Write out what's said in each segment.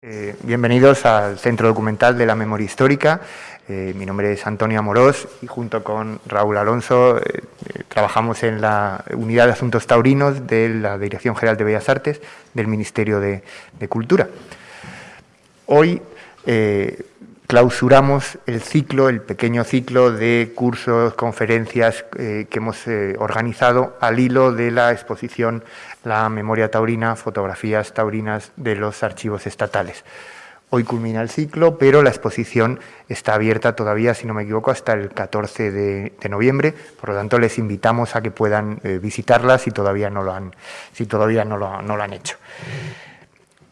Eh, bienvenidos al Centro Documental de la Memoria Histórica. Eh, mi nombre es Antonio Amorós y junto con Raúl Alonso eh, trabajamos en la Unidad de Asuntos Taurinos de la Dirección General de Bellas Artes del Ministerio de, de Cultura. Hoy clausuramos el ciclo, el pequeño ciclo de cursos, conferencias que hemos organizado al hilo de la exposición la memoria taurina, fotografías taurinas de los archivos estatales. Hoy culmina el ciclo, pero la exposición está abierta todavía, si no me equivoco, hasta el 14 de, noviembre. Por lo tanto, les invitamos a que puedan eh, visitarla si todavía no lo han, si todavía no no lo han hecho.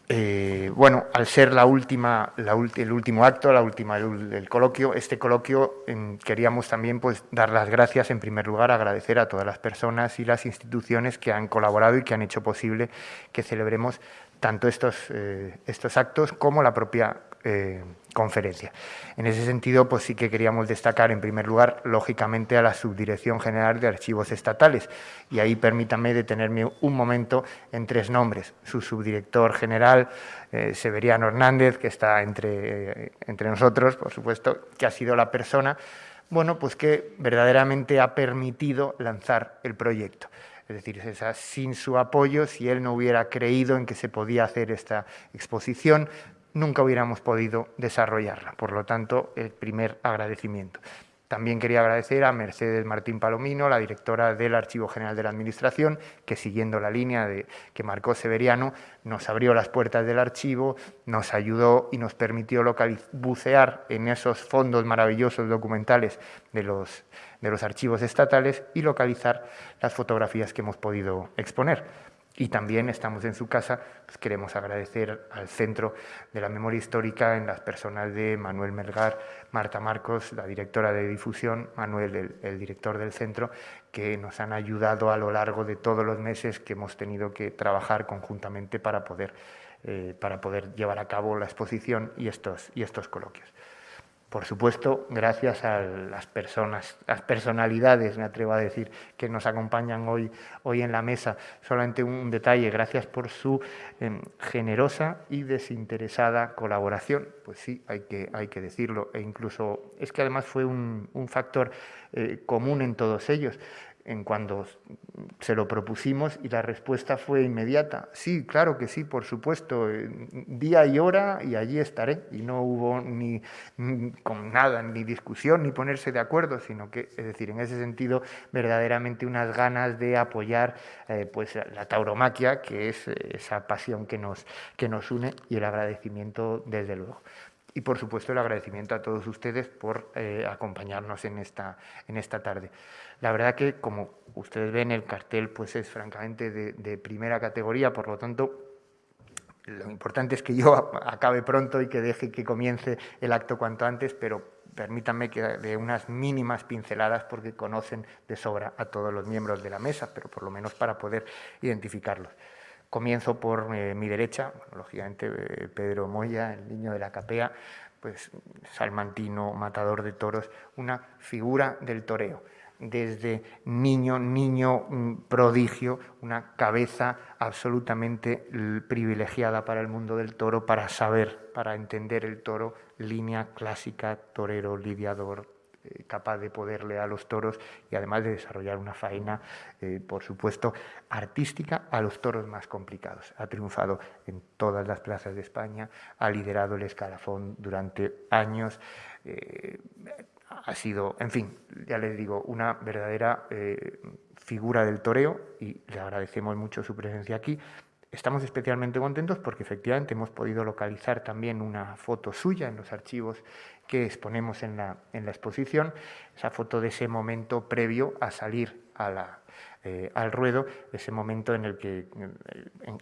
Eh, bueno, al ser la última, el último acto, la última el, coloquio, este coloquio queríamos también pues, dar las gracias, en primer lugar, agradecer a todas las personas y las instituciones que han colaborado y que han hecho posible que celebremos tanto estos, eh, actos como la propia eh, conferencia. En ese sentido, pues sí que queríamos destacar, en primer lugar, lógicamente, a la Subdirección General de Archivos Estatales. Y ahí permítanme detenerme un momento en tres nombres. Su subdirector general, eh, Severiano Hernández, que está entre, entre nosotros, por supuesto, que ha sido la persona, bueno, pues que verdaderamente ha permitido lanzar el proyecto. Es decir, sin su apoyo, si él no hubiera creído en que se podía hacer esta exposición, nunca hubiéramos podido desarrollarla. Por lo tanto, el primer agradecimiento. También quería agradecer a Mercedes Martín Palomino, la directora del Archivo General de la Administración, que siguiendo la línea que marcó Severiano, nos abrió las puertas del archivo, nos ayudó y nos permitió bucear en esos fondos maravillosos documentales de los, de los archivos estatales y localizar las fotografías que hemos podido exponer. Y también estamos en su casa, pues queremos agradecer al Centro de la Memoria Histórica en las personas de Manuel Melgar, Marta Marcos, la directora de difusión, Manuel, el, director del centro, que nos han ayudado a lo largo de todos los meses que hemos tenido que trabajar conjuntamente para poder, eh, para poder llevar a cabo la exposición y estos, y estos coloquios. Por supuesto, gracias a las personas, las personalidades, me atrevo a decir, que nos acompañan hoy, hoy en la mesa. Solamente un detalle, gracias por su em, generosa y desinteresada colaboración. Pues sí, hay que, hay que decirlo. E incluso es que además fue un, factor eh, común en todos ellos en cuando se lo propusimos y la respuesta fue inmediata. Sí, claro que sí, por supuesto, eh, día y hora y allí estaré. Y no hubo ni, con nada, ni discusión, ni ponerse de acuerdo, sino que, es decir, en ese sentido, verdaderamente unas ganas de apoyar eh, pues, la tauromaquia, que es eh, esa pasión que nos, que nos une, y el agradecimiento desde luego y por supuesto el agradecimiento a todos ustedes por eh, acompañarnos en esta, en esta tarde. La verdad que, como ustedes ven, el cartel pues es francamente de, primera categoría, por lo tanto, lo importante es que yo acabe pronto y que deje que comience el acto cuanto antes, pero permítanme que de unas mínimas pinceladas porque conocen de sobra a todos los miembros de la mesa, pero por lo menos para poder identificarlos. Comienzo por eh, mi derecha, lógicamente eh, Pedro Moya, el niño de la capea, pues salmantino, matador de toros, una figura del toreo. Desde niño, niño mm, prodigio, una cabeza absolutamente privilegiada para el mundo del toro, para saber, para entender el toro, línea clásica, torero, lidiador, capaz de poderle a los toros y además de desarrollar una faena, eh, por supuesto, artística a los toros más complicados. Ha triunfado en todas las plazas de España, ha liderado el escalafón durante años. Eh, ha sido, en fin, ya les digo, una verdadera figura del toreo y le agradecemos mucho su presencia aquí. Estamos especialmente contentos porque efectivamente hemos podido localizar también una foto suya en los archivos que exponemos en la, en la exposición, esa foto de ese momento previo a salir a eh, al ruedo, ese momento en el que,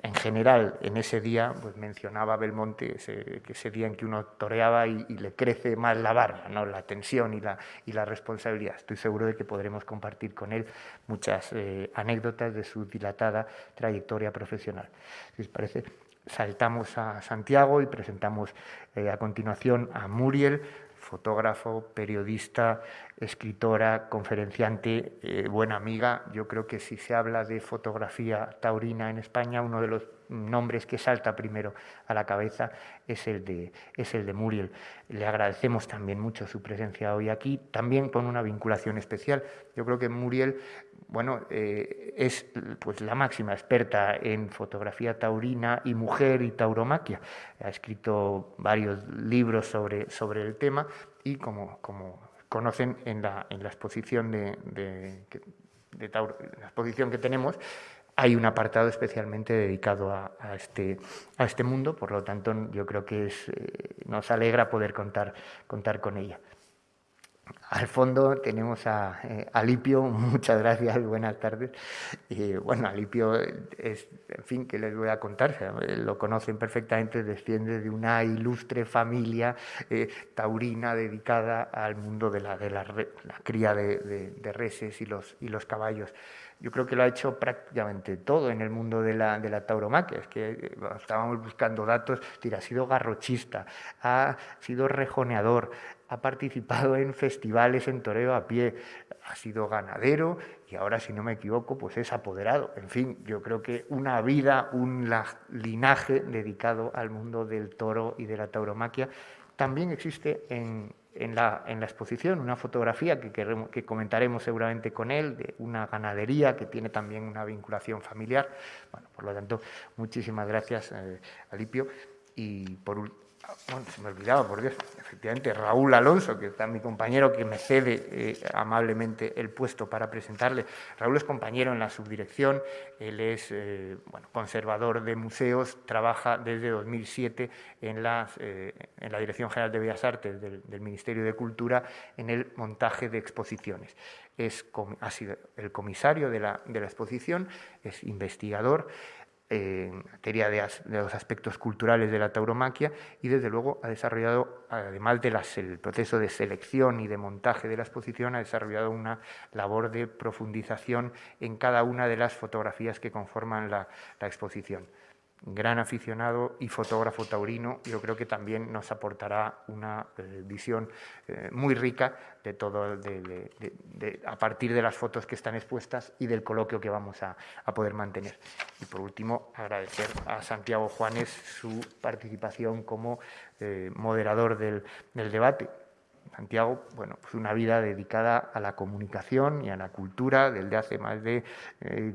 en, general, en ese día, pues mencionaba Belmonte, ese día en que uno toreaba y, le crece más la barba, ¿no? la tensión y la, y la responsabilidad. Estoy seguro de que podremos compartir con él muchas eh, anécdotas de su dilatada trayectoria profesional. Si os parece, saltamos a Santiago y presentamos eh, a continuación a Muriel, fotógrafo, periodista, escritora, conferenciante, eh, buena amiga. Yo creo que si se habla de fotografía taurina en España, uno de los nombres que salta primero a la cabeza es el de, es el de Muriel. Le agradecemos también mucho su presencia hoy aquí, también con una vinculación especial. Yo creo que Muriel bueno, eh, es pues, la máxima experta en fotografía taurina y mujer y tauromaquia. Ha escrito varios libros sobre, sobre el tema y como, como conocen en la, en la exposición de, de, la exposición que tenemos, hay un apartado especialmente dedicado a, este, a este mundo, por lo tanto yo creo que es, eh, nos alegra poder contar, contar con ella. Al fondo tenemos a eh, Alipio, muchas gracias, buenas tardes. Y bueno, Alipio es, en fin, que les voy a contar? lo conocen perfectamente, desciende de una ilustre familia eh, taurina dedicada al mundo de la, de la, cría de, de, reses y los, y los caballos yo creo que lo ha hecho prácticamente todo en el mundo de la, de la tauromaquia. Es que eh, estábamos buscando datos, ha sido garrochista, ha sido rejoneador, ha participado en festivales en toreo a pie, ha sido ganadero y ahora, si no me equivoco, pues es apoderado. En fin, yo creo que una vida, un linaje dedicado al mundo del toro y de la tauromaquia también existe en, en la, en la, exposición una fotografía que, que, comentaremos seguramente con él, de una ganadería que tiene también una vinculación familiar. Bueno, por lo tanto, muchísimas gracias, eh, Alipio. Y por, bueno, se me olvidaba, por Dios, efectivamente, Raúl Alonso, que está mi compañero, que me cede eh, amablemente el puesto para presentarle. Raúl es compañero en la subdirección, él es eh, bueno, conservador de museos, trabaja desde 2007 en, eh, en la Dirección General de Bellas Artes del, del, Ministerio de Cultura en el montaje de exposiciones. Es, ha sido el comisario de la, de la exposición, es investigador, en materia de, los aspectos culturales de la tauromaquia y desde luego ha desarrollado, además del proceso de selección y de montaje de la exposición, ha desarrollado una labor de profundización en cada una de las fotografías que conforman la exposición gran aficionado y fotógrafo taurino, yo creo que también nos aportará una eh, visión eh, muy rica de todo, a partir de las fotos que están expuestas y del coloquio que vamos a, poder mantener. Y por último, agradecer a Santiago Juanes su participación como eh, moderador del debate. Santiago, bueno, pues una vida dedicada a la comunicación y a la cultura desde hace más de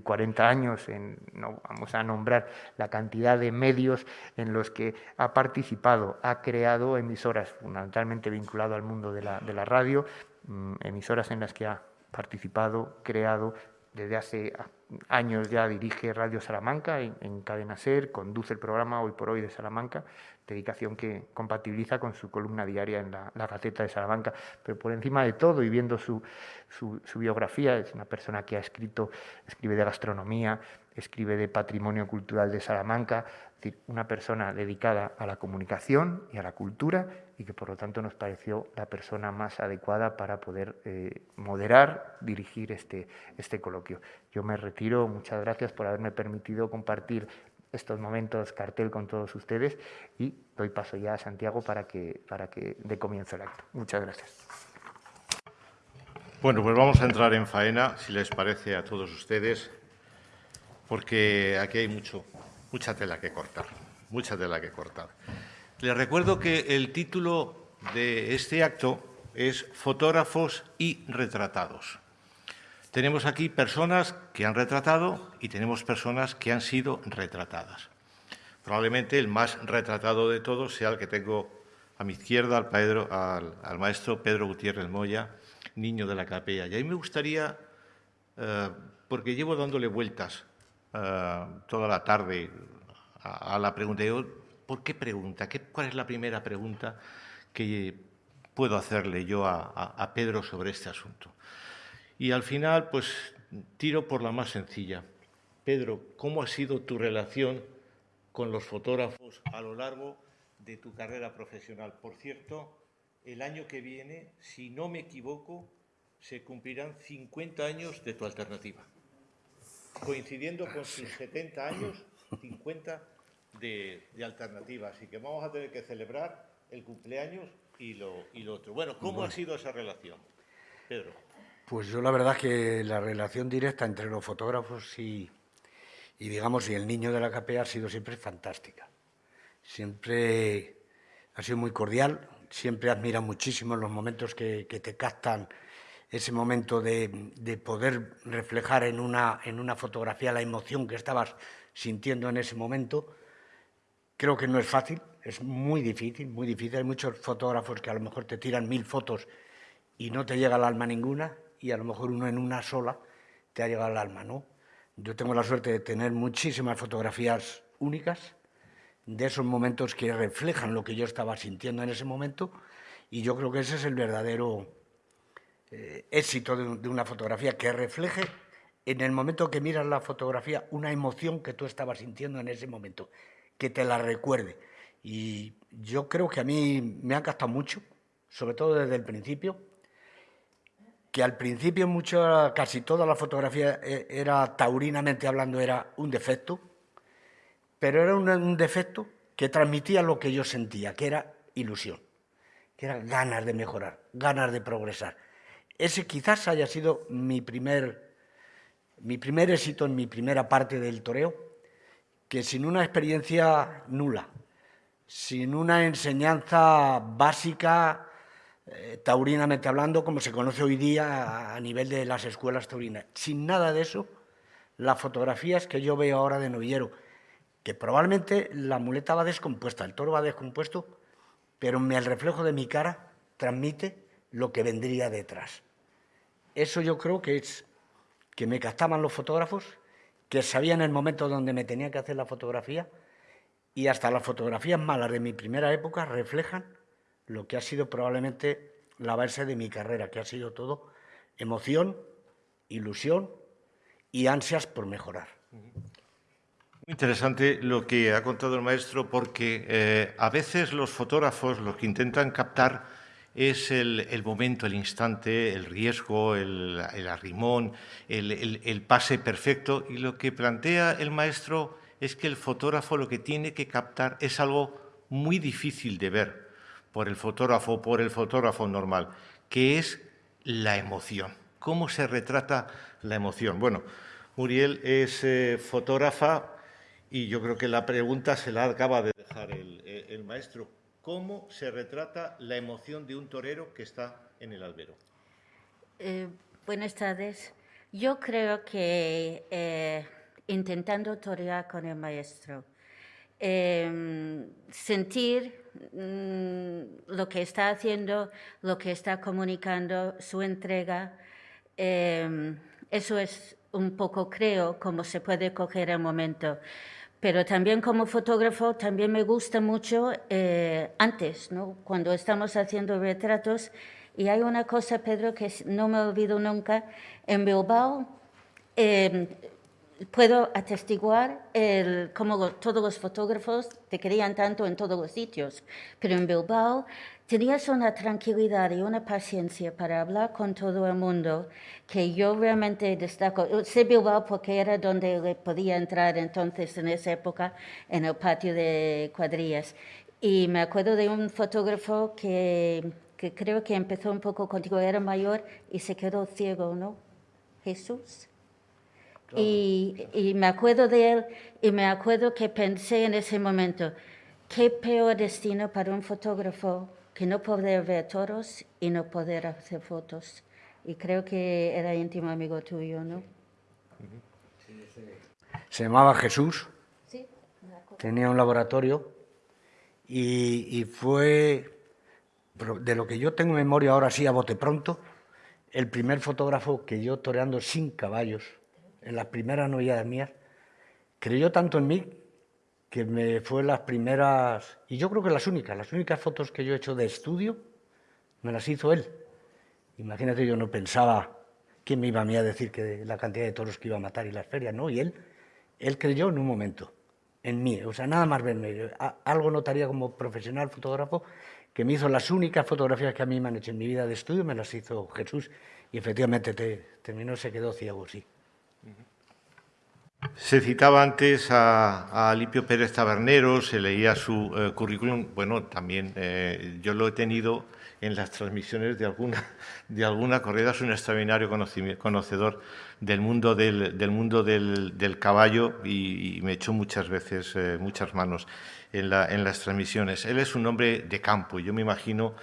40 eh, años. No vamos a nombrar la cantidad de medios en los que ha participado, ha creado emisoras, fundamentalmente vinculado al mundo de la, radio, mm, emisoras en las que ha participado, creado, desde hace años ya dirige Radio Salamanca en, Cadena Ser, conduce el programa Hoy por Hoy de Salamanca dedicación que compatibiliza con su columna diaria en la, la Gaceta de Salamanca. Pero por encima de todo, y viendo su, biografía, es una persona que ha escrito, escribe de gastronomía, escribe de patrimonio cultural de Salamanca, es decir, una persona dedicada a la comunicación y a la cultura y que por lo tanto nos pareció la persona más adecuada para poder eh, moderar, dirigir este, este coloquio. Yo me retiro, muchas gracias por haberme permitido compartir estos momentos cartel con todos ustedes y doy paso ya a Santiago para que, para que dé comienzo el acto. Muchas gracias. Bueno, pues vamos a entrar en faena, si les parece a todos ustedes, porque aquí hay mucho, mucha tela que cortar, mucha tela que cortar. Les recuerdo que el título de este acto es Fotógrafos y retratados. Tenemos aquí personas que han retratado y tenemos personas que han sido retratadas. Probablemente el más retratado de todos sea el que tengo a mi izquierda, al, maestro Pedro Gutiérrez Moya, niño de la capella. Y ahí me gustaría, eh, porque llevo dándole vueltas eh, toda la tarde a, la pregunta, ¿por qué pregunta? ¿Qué, ¿Cuál es la primera pregunta que puedo hacerle yo a Pedro sobre este asunto? Y al final, pues tiro por la más sencilla. Pedro, ¿cómo ha sido tu relación con los fotógrafos a lo largo de tu carrera profesional? Por cierto, el año que viene, si no me equivoco, se cumplirán 50 años de tu alternativa, coincidiendo con sus 70 años, 50 de, alternativa. Así que vamos a tener que celebrar el cumpleaños y lo, y lo otro. Bueno, ¿cómo ha sido esa relación, Pedro? Pues yo la verdad que la relación directa entre los fotógrafos y, y digamos, y el niño de la capea ha sido siempre fantástica. Siempre ha sido muy cordial, siempre admira muchísimo los momentos que, te captan, ese momento de, poder reflejar en una, en una fotografía la emoción que estabas sintiendo en ese momento. Creo que no es fácil, es muy difícil, muy difícil. Hay muchos fotógrafos que a lo mejor te tiran mil fotos y no te llega al alma ninguna, y a lo mejor uno en una sola te ha llegado al alma, ¿no? Yo tengo la suerte de tener muchísimas fotografías únicas de esos momentos que reflejan lo que yo estaba sintiendo en ese momento y yo creo que ese es el verdadero eh, éxito de, una fotografía, que refleje en el momento que miras la fotografía una emoción que tú estabas sintiendo en ese momento, que te la recuerde. Y yo creo que a mí me ha captado mucho, sobre todo desde el principio, que al principio mucho, casi toda la fotografía eh, era, taurinamente hablando, era un defecto, pero era un, defecto que transmitía lo que yo sentía, que era ilusión, que era ganas de mejorar, ganas de progresar. Ese quizás haya sido mi primer, mi primer éxito en mi primera parte del toreo, que sin una experiencia nula, sin una enseñanza básica, eh, taurinamente hablando, como se conoce hoy día a nivel de las escuelas taurinas. Sin nada de eso, las fotografías que yo veo ahora de novillero, que probablemente la muleta va descompuesta, el toro va descompuesto, pero el reflejo de mi cara transmite lo que vendría detrás. Eso yo creo que es que me captaban los fotógrafos, que sabían el momento donde me tenía que hacer la fotografía, y hasta las fotografías malas de mi primera época reflejan lo que ha sido probablemente la base de mi carrera, que ha sido todo emoción, ilusión y ansias por mejorar. Muy interesante lo que ha contado el maestro, porque eh, a veces los fotógrafos lo que intentan captar es el, momento, el instante, el riesgo, el, arrimón, el, el, pase perfecto. Y lo que plantea el maestro es que el fotógrafo lo que tiene que captar es algo muy difícil de ver por el fotógrafo, por el fotógrafo normal, que es la emoción. ¿Cómo se retrata la emoción? Bueno, Muriel es eh, fotógrafa y yo creo que la pregunta se la acaba de dejar el, maestro. ¿Cómo se retrata la emoción de un torero que está en el albero? Eh, buenas tardes. Yo creo que eh, intentando torear con el maestro, sentir Mm, lo que está haciendo, lo que está comunicando, su entrega. Em, eso es un poco, creo, como se puede coger el momento. Pero también como fotógrafo, también me gusta mucho eh, antes, ¿no? cuando estamos haciendo retratos. Y hay una cosa, Pedro, que no me olvido nunca. En Bilbao, eh, puedo atestiguar el, cómo todos los fotógrafos te querían tanto en todos los sitios, pero en Bilbao tenías una tranquilidad y una paciencia para hablar con todo el mundo que yo realmente destaco. Sé Bilbao porque era donde le podía entrar entonces en esa época en el patio de cuadrillas. Y me acuerdo de un fotógrafo que, que creo que empezó un poco contigo, era mayor y se quedó ciego, ¿no? Jesús. Y, me acuerdo de él y me acuerdo que pensé en ese momento, qué peor destino para un fotógrafo que no poder ver toros y no poder hacer fotos. Y creo que era íntimo amigo tuyo, ¿no? Se llamaba Jesús, tenía un laboratorio y, y fue, de lo que yo tengo memoria ahora sí a bote pronto, el primer fotógrafo que yo toreando sin caballos en las primeras novedades mías, creyó tanto en mí que me fue las primeras, y yo creo que las únicas, las únicas fotos que yo he hecho de estudio, me las hizo él. Imagínate, yo no pensaba quién me iba a mí a decir que la cantidad de toros que iba a matar y las ferias, ¿no? Y él, él creyó en un momento, en mí, o sea, nada más verme. Algo notaría como profesional fotógrafo que me hizo las únicas fotografías que a mí me han hecho en mi vida de estudio, me las hizo Jesús, y efectivamente terminó, se quedó ciego, sí. Se citaba antes a, a Pérez Tabernero, se leía su eh, currículum. Bueno, también eh, yo lo he tenido en las transmisiones de alguna, de alguna corrida. Es un extraordinario conocedor del mundo del, mundo del, del caballo y, me echó muchas veces eh, muchas manos en, en las transmisiones. Él es un hombre de campo y yo me imagino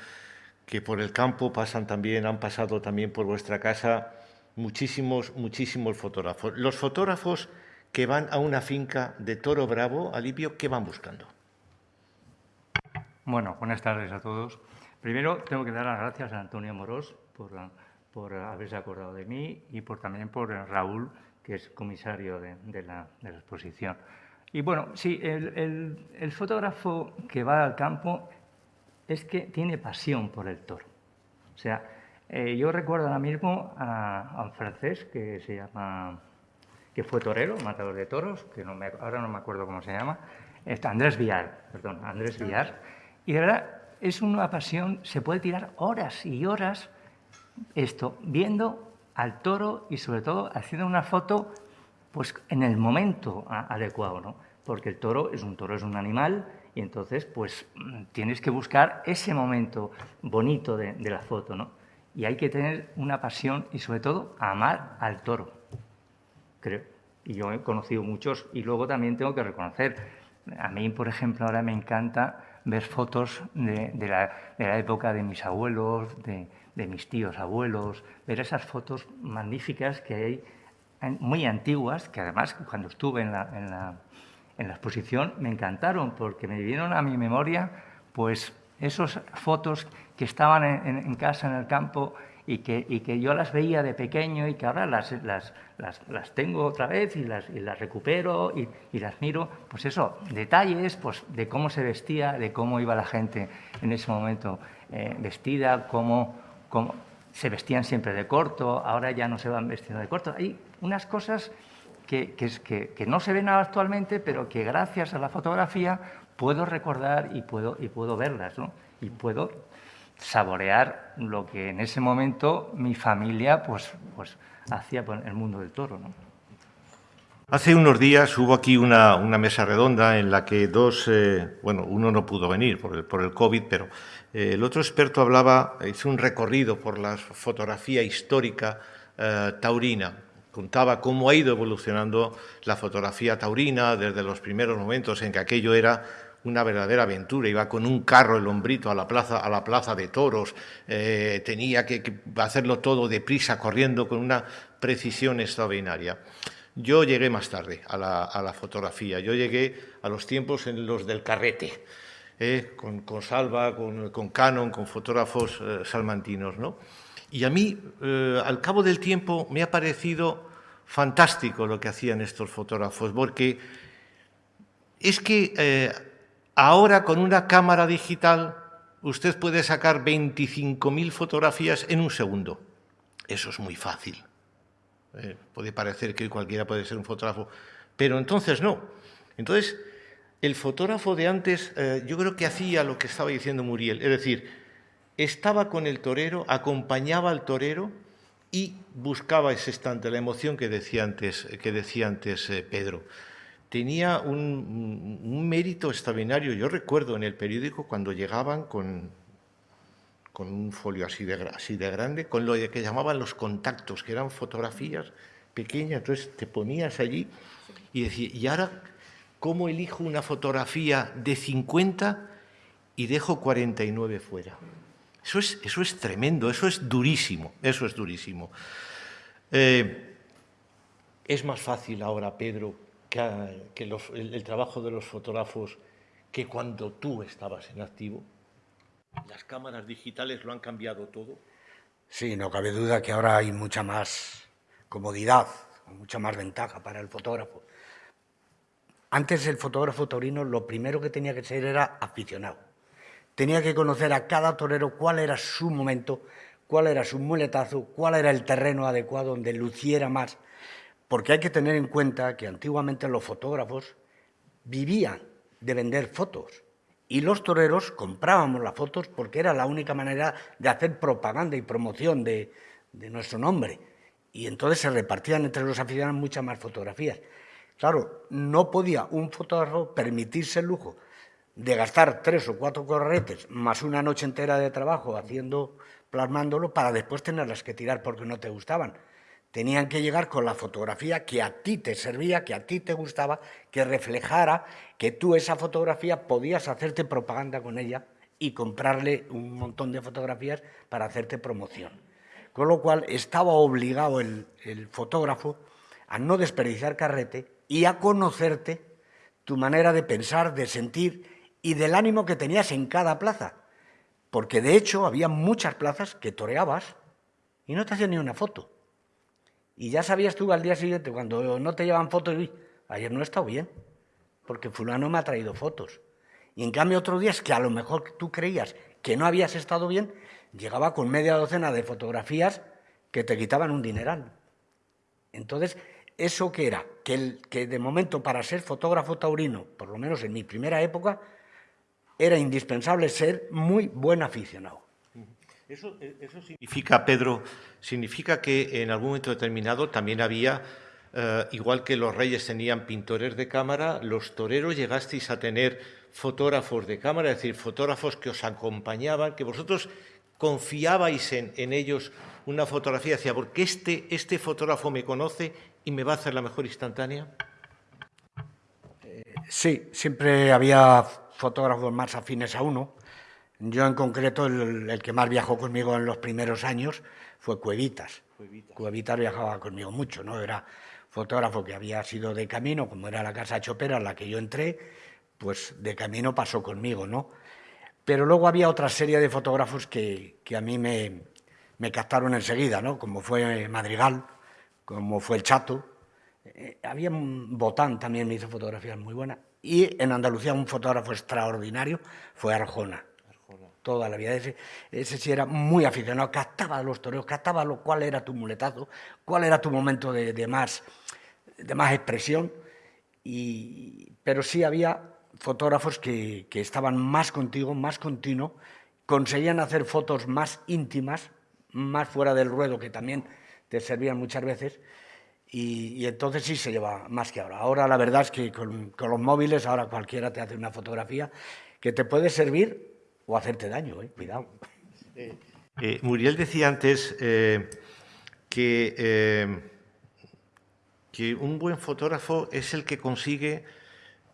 que por el campo pasan también, han pasado también por vuestra casa muchísimos, muchísimos fotógrafos. Los fotógrafos que van a una finca de Toro Bravo, Alipio, ¿qué van buscando? Bueno, buenas tardes a todos. Primero tengo que dar las gracias a Antonio Morós por, por haberse acordado de mí y por, también por Raúl, que es comisario de, la, exposición. Y bueno, sí, el, fotógrafo que va al campo es que tiene pasión por el toro. O sea, eh, yo recuerdo ahora mismo a, un francés que se llama que fue torero, matador de toros, que no me, ahora no me acuerdo cómo se llama, este, Andrés Villar, perdón, Andrés Villar. Y de verdad, es una pasión, se puede tirar horas y horas esto, viendo al toro y sobre todo haciendo una foto pues en el momento adecuado, ¿no? Porque el toro es un toro, es un animal y entonces pues tienes que buscar ese momento bonito de, de la foto, ¿no? Y hay que tener una pasión y sobre todo amar al toro creo. Y yo he conocido muchos y luego también tengo que reconocer, a mí, por ejemplo, ahora me encanta ver fotos de, la, época de mis abuelos, de, mis tíos abuelos, ver esas fotos magníficas que hay, muy antiguas, que además cuando estuve en la, en la, en la exposición me encantaron porque me vinieron a mi memoria pues esas fotos que estaban en, en casa, en el campo, y que, y que yo las veía de pequeño y que ahora las, las, las, las tengo otra vez y las, y las recupero y, y, las miro. Pues eso, detalles pues, de cómo se vestía, de cómo iba la gente en ese momento eh, vestida, cómo, cómo se vestían siempre de corto, ahora ya no se van vestiendo de corto. Hay unas cosas que, que, que, no se ven actualmente, pero que gracias a la fotografía puedo recordar y puedo, y puedo verlas, ¿no? Y puedo saborear lo que en ese momento mi familia pues, pues hacía el mundo del toro. Hace unos días hubo aquí una, una mesa redonda en la que dos, eh, bueno, uno no pudo venir por el, por el COVID, pero eh, el otro experto hablaba, hizo un recorrido por la fotografía histórica eh, taurina. Contaba cómo ha ido evolucionando la fotografía taurina desde los primeros momentos en que aquello era una verdadera aventura. Iba con un carro, el hombrito, a la plaza, a la plaza de toros. Eh, tenía que, hacerlo todo deprisa, corriendo con una precisión extraordinaria. Yo llegué más tarde a la, fotografía. Yo llegué a los tiempos en los del carrete, eh, con, Salva, con, con, Canon, con fotógrafos eh, salmantinos. ¿no? Y a mí, al cabo del tiempo, me ha parecido fantástico lo que hacían estos fotógrafos, porque es que Ahora con una cámara digital usted puede sacar 25.000 fotografías en un segundo. Eso es muy fácil. Eh, puede parecer que cualquiera puede ser un fotógrafo, pero entonces no. Entonces, el fotógrafo de antes eh, yo creo que hacía lo que estaba diciendo Muriel, es decir, estaba con el torero, acompañaba al torero y buscaba ese instante, la emoción que decía antes, que decía antes eh, Pedro tenía un, mérito extraordinario. Yo recuerdo en el periódico cuando llegaban con, con un folio así de, así de grande, con lo que llamaban los contactos, que eran fotografías pequeñas, entonces te ponías allí y decías, ¿y ahora cómo elijo una fotografía de 50 y dejo 49 fuera? Eso es, eso es tremendo, eso es durísimo, eso es durísimo. Eh, es más fácil ahora, Pedro, que, el, trabajo de los fotógrafos que cuando tú estabas en activo? ¿Las cámaras digitales lo han cambiado todo? Sí, no cabe duda que ahora hay mucha más comodidad, mucha más ventaja para el fotógrafo. Antes el fotógrafo torino lo primero que tenía que ser era aficionado. Tenía que conocer a cada torero cuál era su momento, cuál era su muletazo, cuál era el terreno adecuado donde luciera más porque hay que tener en cuenta que antiguamente los fotógrafos vivían de vender fotos y los toreros comprábamos las fotos porque era la única manera de hacer propaganda y promoción de, nuestro nombre. Y entonces se repartían entre los aficionados muchas más fotografías. Claro, no podía un fotógrafo permitirse el lujo de gastar tres o cuatro corretes más una noche entera de trabajo haciendo, plasmándolo, para después tenerlas que tirar porque no te gustaban. Tenían que llegar con la fotografía que a ti te servía, que a ti te gustaba, que reflejara que tú esa fotografía podías hacerte propaganda con ella y comprarle un montón de fotografías para hacerte promoción. Con lo cual estaba obligado el, fotógrafo a no desperdiciar carrete y a conocerte tu manera de pensar, de sentir y del ánimo que tenías en cada plaza. Porque de hecho había muchas plazas que toreabas y no te hacían ni una foto. Y ya sabías tú al día siguiente, cuando no te llevan fotos, y ayer no he estado bien, porque fulano me ha traído fotos. Y en cambio otros días que a lo mejor tú creías que no habías estado bien, llegaba con media docena de fotografías que te quitaban un dineral. Entonces, ¿eso qué era? Que de momento para ser fotógrafo taurino, por lo menos en mi primera época, era indispensable ser muy buen aficionado. Eso, eso, significa, Pedro, significa que en algún momento determinado también había, eh, igual que los reyes tenían pintores de cámara, los toreros llegasteis a tener fotógrafos de cámara, es decir, fotógrafos que os acompañaban, que vosotros confiabais en, en ellos una fotografía, decía, porque este, este fotógrafo me conoce y me va a hacer la mejor instantánea. Sí, siempre había fotógrafos más afines a uno. Yo en concreto, el, que más viajó conmigo en los primeros años fue Cuevitas. Cuevitas. viajaba conmigo mucho, ¿no? Era fotógrafo que había sido de camino, como era la casa Chopera en la que yo entré, pues de camino pasó conmigo, ¿no? Pero luego había otra serie de fotógrafos que, que a mí me, me, captaron enseguida, ¿no? Como fue Madrigal, como fue el Chato. Eh, había un Botán también me hizo fotografías muy buenas. Y en Andalucía un fotógrafo extraordinario fue Arjona. Toda la vida. Ese, ese sí era muy aficionado, captaba los toreros, captaba lo, cuál era tu muletazo, cuál era tu momento de, más, de más expresión. Y, pero sí había fotógrafos que, que estaban más contigo, más continuo, conseguían hacer fotos más íntimas, más fuera del ruedo, que también te servían muchas veces, y, entonces sí se lleva más que ahora. Ahora la verdad es que con, los móviles ahora cualquiera te hace una fotografía que te puede servir o hacerte daño, ¿eh? cuidado. Eh, eh, Muriel decía antes que, que un buen fotógrafo es el que consigue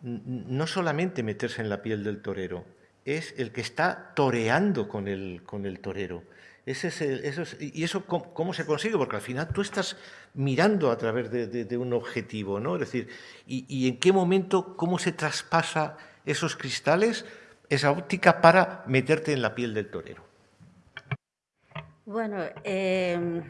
no solamente meterse en la piel del torero, es el que está toreando con el, con el torero. Es eso ¿Y eso cómo, se consigue? Porque al final tú estás mirando a través de, un objetivo, ¿no? Es decir, y, en qué momento, cómo se traspasa esos cristales, esa óptica para meterte en la piel del torero. Bueno, em,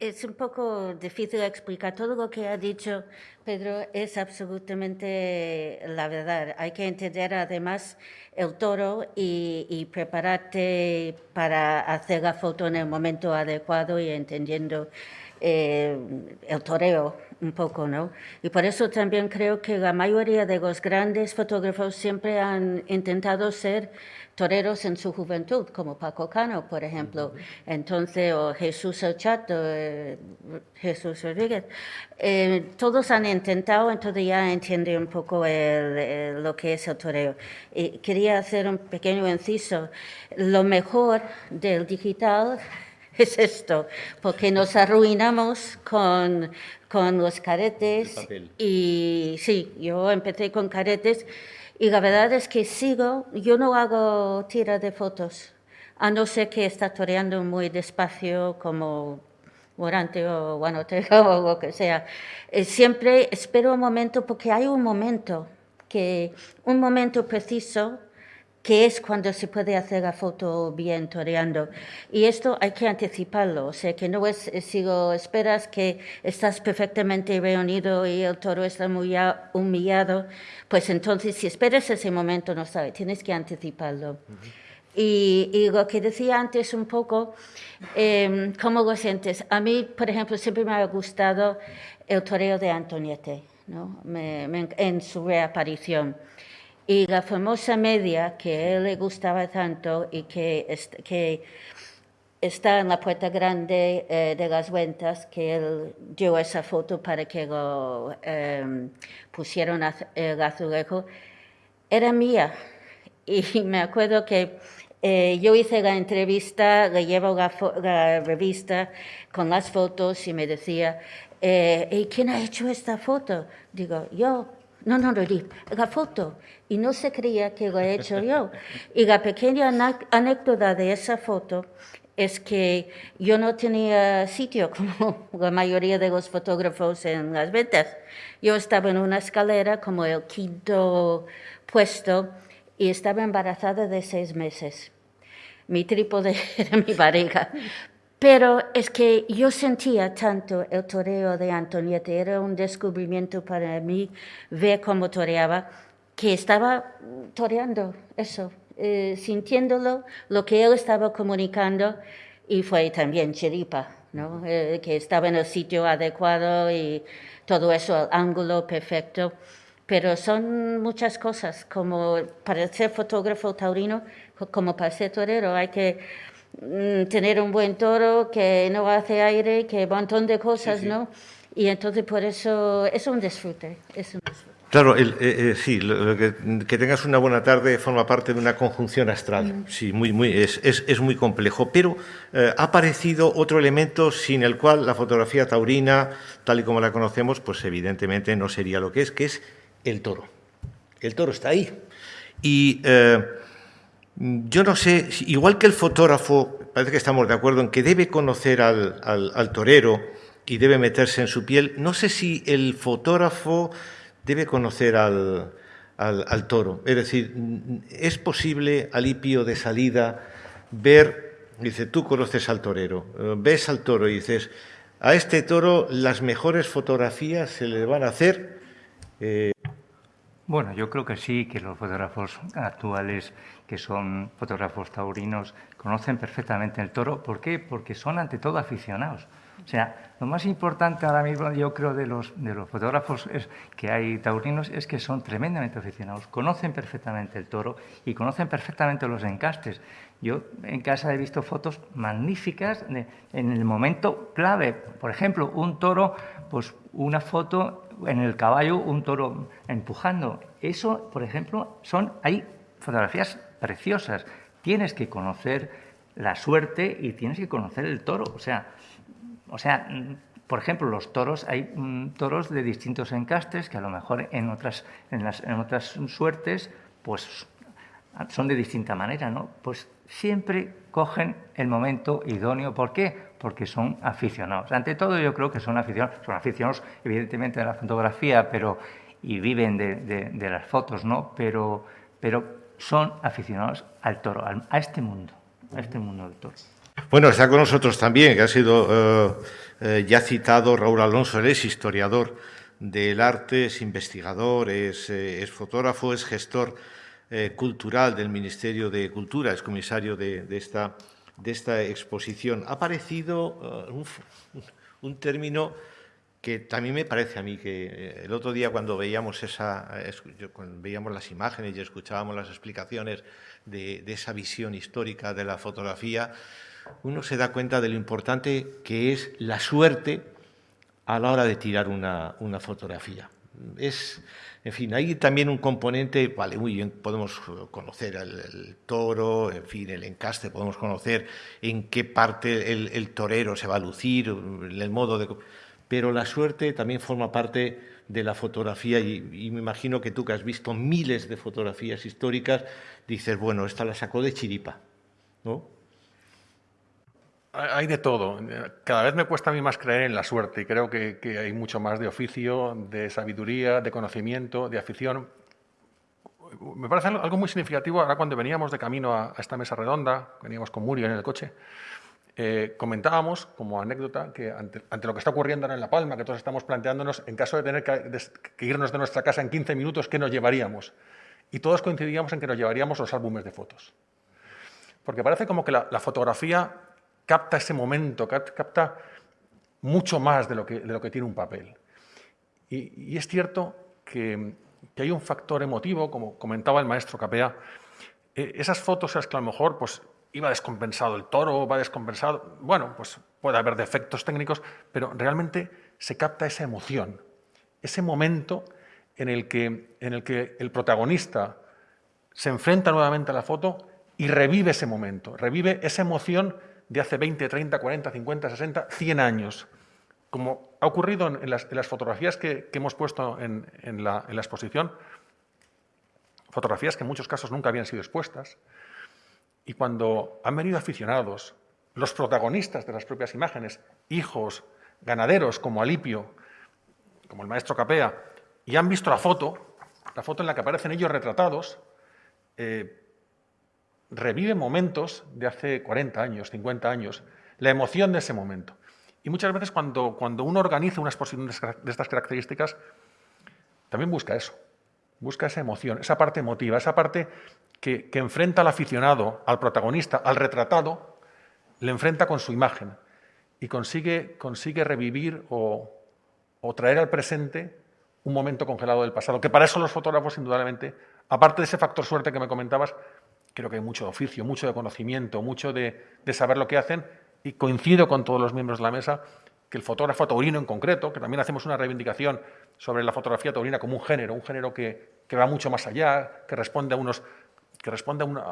es un poco difícil explicar. Todo lo que ha dicho Pedro es absolutamente la verdad. Hay que entender además el toro y, prepararte para hacer la foto en el momento adecuado y entendiendo eh, el toreo un poco, ¿no? Y por eso también creo que la mayoría de los grandes fotógrafos siempre han intentado ser toreros en su juventud, como Paco Cano, por ejemplo, entonces, o Jesús El Chato, eh, Jesús Rodríguez, eh, todos han intentado, entonces ya entiende un poco lo que es el toreo. Y quería hacer un pequeño inciso. Lo mejor del digital es esto, porque nos arruinamos con, con los caretes. Y sí, yo empecé con caretes y la verdad es que sigo, yo no hago tira de fotos, a no ser que está toreando muy despacio como Morante o Guanotega o lo que sea. Eh, siempre espero un momento, porque hay un momento, que, un momento preciso que es cuando se puede hacer la foto bien toreando. Y esto hay que anticiparlo, o sea, que no es si lo esperas que estás perfectamente reunido y el toro está muy humillado, pues entonces si esperas ese momento no sabe, tienes que anticiparlo. y, lo que decía antes un poco, eh, ¿cómo lo sientes? A mí, por ejemplo, siempre me ha gustado el toreo de Antoniete, ¿no? en su reaparición. Y la famosa media que a él le gustaba tanto y que, que está en la puerta grande eh, de las ventas que él dio esa foto para que lo em, pusieron el azulejo, era mía. Y me acuerdo que eh, yo hice la entrevista, le llevo la, revista con las fotos y me decía, eh, ¿y quién ha hecho esta foto? Digo, yo. No, no, no, la foto. Y no se creía que lo he hecho yo. Y la pequeña anécdota de esa foto es que yo no tenía sitio como la mayoría de los fotógrafos en las ventas. Yo estaba en una escalera como el quinto puesto y estaba embarazada de seis meses. Mi trípode era mi pareja. Pero es que yo sentía tanto el toreo de Antonieta, era un descubrimiento para mí ver cómo toreaba, que estaba toreando eso, eh, sintiéndolo, lo que él estaba comunicando, y fue también chiripa, ¿no? Eh, que estaba en el sitio adecuado y todo eso, el ángulo perfecto pero son muchas cosas, como para ser fotógrafo taurino, como para ser torero, hay que tener un buen toro que no hace aire, que un montón de cosas, ¿no? Y entonces por eso es un disfrute. Es un disfrute. Claro, el, eh, eh, sí, que, tengas una buena tarde forma parte de una conjunción astral. Mm. Sí, muy, muy, es, es, es muy complejo. Pero eh, ha aparecido otro elemento sin el cual la fotografía taurina, tal y como la conocemos, pues evidentemente no sería lo que es, que es el toro. El toro está ahí. Y yo no sé, igual que el fotógrafo, parece que estamos de acuerdo en que debe conocer al, torero y debe meterse en su piel, no sé si el fotógrafo debe conocer al, al, toro. Es decir, es posible, Alipio, de salida, ver, dice, tú conoces al torero, ves al toro y dices, a este toro las mejores fotografías se le van a hacer. Eh, bueno, yo creo que sí, que los fotógrafos actuales, que son fotógrafos taurinos, conocen perfectamente el toro. ¿Por qué? Porque son ante todo aficionados. O sea, lo más importante ahora mismo, yo creo, de los, de los fotógrafos que hay taurinos es que son tremendamente aficionados, conocen perfectamente el toro y conocen perfectamente los encastes. Yo en casa he visto fotos magníficas en el momento clave. Por ejemplo, un toro, pues una foto en el caballo un toro empujando. Eso, por ejemplo, son hay fotografías preciosas. Tienes que conocer la suerte y tienes que conocer el toro. O sea, o sea, por ejemplo, los toros, hay mm, toros de distintos encastes que a lo mejor en otras, en, las, en otras suertes, pues son de distinta manera, ¿no? Pues siempre cogen el momento idóneo. ¿Por qué? porque son aficionados. Ante todo yo creo que son aficionados, son aficionados evidentemente de la fotografía pero, y viven de, las fotos, ¿no? Pero, pero son aficionados al toro, a este mundo, a este mundo del toro. Bueno, está con nosotros también, que ha sido eh, eh, ya citado Raúl Alonso, él es historiador del arte, es investigador, es, eh, fotógrafo, es gestor cultural del Ministerio de Cultura, es comisario de esta exposición, ha aparecido uh, un, término que también me parece a mí que eh, el otro día cuando veíamos las imágenes y escuchábamos las explicaciones de, esa visión histórica de la fotografía, uno se da cuenta de lo importante que es la suerte a la hora de tirar una, una fotografía. Es, en fin, hay también un componente, vale, muy bien, podemos conocer el, toro, en fin, el encaste, podemos conocer en qué parte el, torero se va a lucir, el modo de... Pero la suerte también forma parte de la fotografía y, y, me imagino que tú que has visto miles de fotografías históricas, dices, bueno, esta la sacó de chiripa, ¿no? Hay de todo. Cada vez me cuesta a mí más creer en la suerte y creo que, hay mucho más de oficio, de sabiduría, de conocimiento, de afición. Me parece algo muy significativo ahora cuando veníamos de camino a, esta mesa redonda, veníamos con Muriel en el coche, eh, comentábamos como anécdota que ante, lo que está ocurriendo ahora en La Palma, que todos estamos planteándonos, en caso de tener que, irnos de nuestra casa en 15 minutos, ¿qué nos llevaríamos? Y todos coincidíamos en que nos llevaríamos los álbumes de fotos. Porque parece como que la fotografía capta ese momento, capta mucho más de lo que, de lo que tiene un papel. Y, es cierto que, que, hay un factor emotivo, como comentaba el maestro Capea, eh, esas fotos las que a lo mejor pues, iba descompensado el toro, va descompensado. Bueno, pues puede haber defectos técnicos, pero realmente se capta esa emoción, ese momento en el que, en el, que el protagonista se enfrenta nuevamente a la foto y revive ese momento, revive esa emoción de hace 20, 30, 40, 50, 60, 100 años. Como ha ocurrido en las, fotografías que, hemos puesto en, la, exposición, fotografías que en muchos casos nunca habían sido expuestas, y cuando han venido aficionados, los protagonistas de las propias imágenes, hijos, ganaderos como Alipio, como el maestro Capea, y han visto la foto, la foto en la que aparecen ellos retratados, eh, revive momentos de hace 40 años, 50 años, la emoción de ese momento. Y muchas veces cuando, cuando uno organiza una exposición de estas características, también busca eso, busca esa emoción, esa parte emotiva, esa parte que, enfrenta al aficionado, al protagonista, al retratado, le enfrenta con su imagen y consigue, consigue revivir o, traer al presente un momento congelado del pasado, que para eso los fotógrafos, indudablemente, aparte de ese factor suerte que me comentabas, creo que hay mucho oficio, mucho de conocimiento, mucho de, de, saber lo que hacen, y coincido con todos los miembros de la mesa que el fotógrafo taurino en concreto, que también hacemos una reivindicación sobre la fotografía taurina como un género, un género que, que va mucho más allá, que responde a unos que responde a una,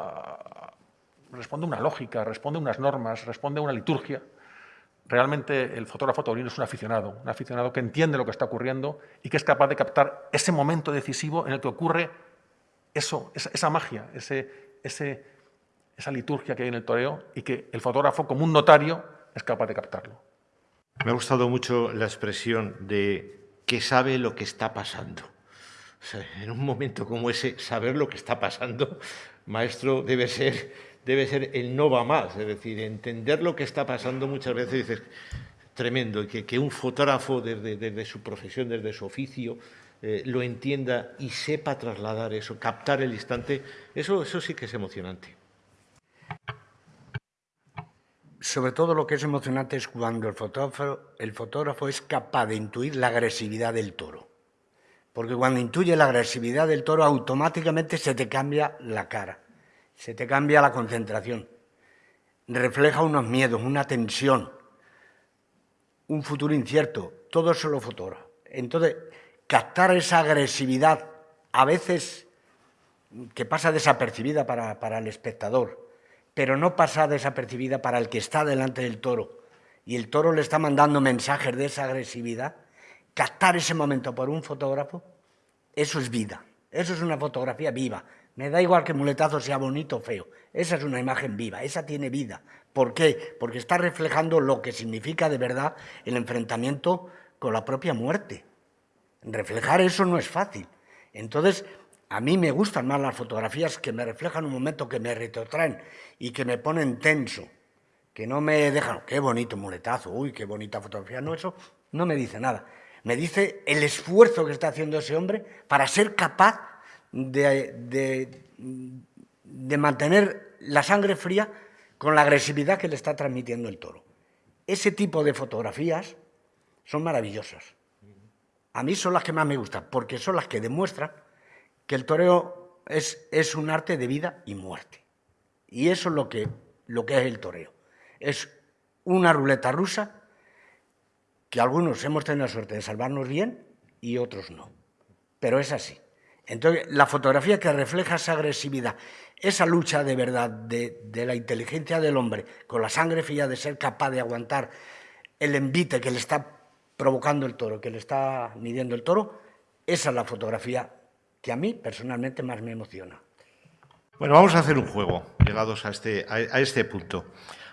responde una lógica, responde a unas normas, responde a una liturgia. Realmente el fotógrafo taurino es un aficionado, un aficionado que entiende lo que está ocurriendo y que es capaz de captar ese momento decisivo en el que ocurre eso, esa, magia, ese, ese, esa liturgia que hay en el toreo y que el fotógrafo, como un notario, es capaz de captarlo. Me ha gustado mucho la expresión de que sabe lo que está pasando en un momento como ese, saber lo que está pasando, maestro, debe ser, debe ser el no va más. Es decir, entender lo que está pasando muchas veces dices, tremendo, que, que un fotógrafo desde, su profesión, desde su oficio, eh, lo entienda y sepa trasladar eso, captar el instante, eso, eso sí que es emocionante. Sobre todo lo que es emocionante es cuando el fotógrafo, el fotógrafo es capaz de intuir la agresividad del toro. Porque cuando intuye la agresividad del toro, automáticamente se te cambia la cara, se te cambia la concentración, refleja unos miedos, una tensión, un futuro incierto, todo eso lo fotógrafo. Entonces, captar esa agresividad, a veces que pasa desapercibida para, para el espectador, pero no pasa desapercibida para el que está delante del toro, y el toro le está mandando mensajes de esa agresividad, captar ese momento por un fotógrafo, eso es vida. Eso es una fotografía viva. Me da igual que muletazo sea bonito o feo. Esa es una imagen viva, esa tiene vida. ¿Por qué? Porque está reflejando lo que significa de verdad el enfrentamiento con la propia muerte. Reflejar eso no es fácil. Entonces, a mí me gustan más las fotografías que me reflejan un momento, que me retrotraen y que me ponen tenso, que no me dejan, qué bonito muletazo, uy, qué bonita fotografía. No, eso no me dice nada me dice el esfuerzo que está haciendo ese hombre para ser capaz de, mantener la sangre fría con la agresividad que le está transmitiendo el toro. Ese tipo de fotografías son maravillosas. A mí son las que más me gustan, porque son las que demuestran que el toreo es, es un arte de vida y muerte. Y eso es lo que, lo que es el toreo. Es una ruleta rusa que algunos hemos tenido la suerte de salvarnos bien y otros no. Pero es así. Entonces, la fotografía que refleja esa agresividad, esa lucha de verdad de, la inteligencia del hombre con la sangre fría de ser capaz de aguantar el envite que le está provocando el toro, que le está midiendo el toro, esa es la fotografía que a mí personalmente más me emociona. Bueno, vamos a hacer un juego, llegados a este, a este punto.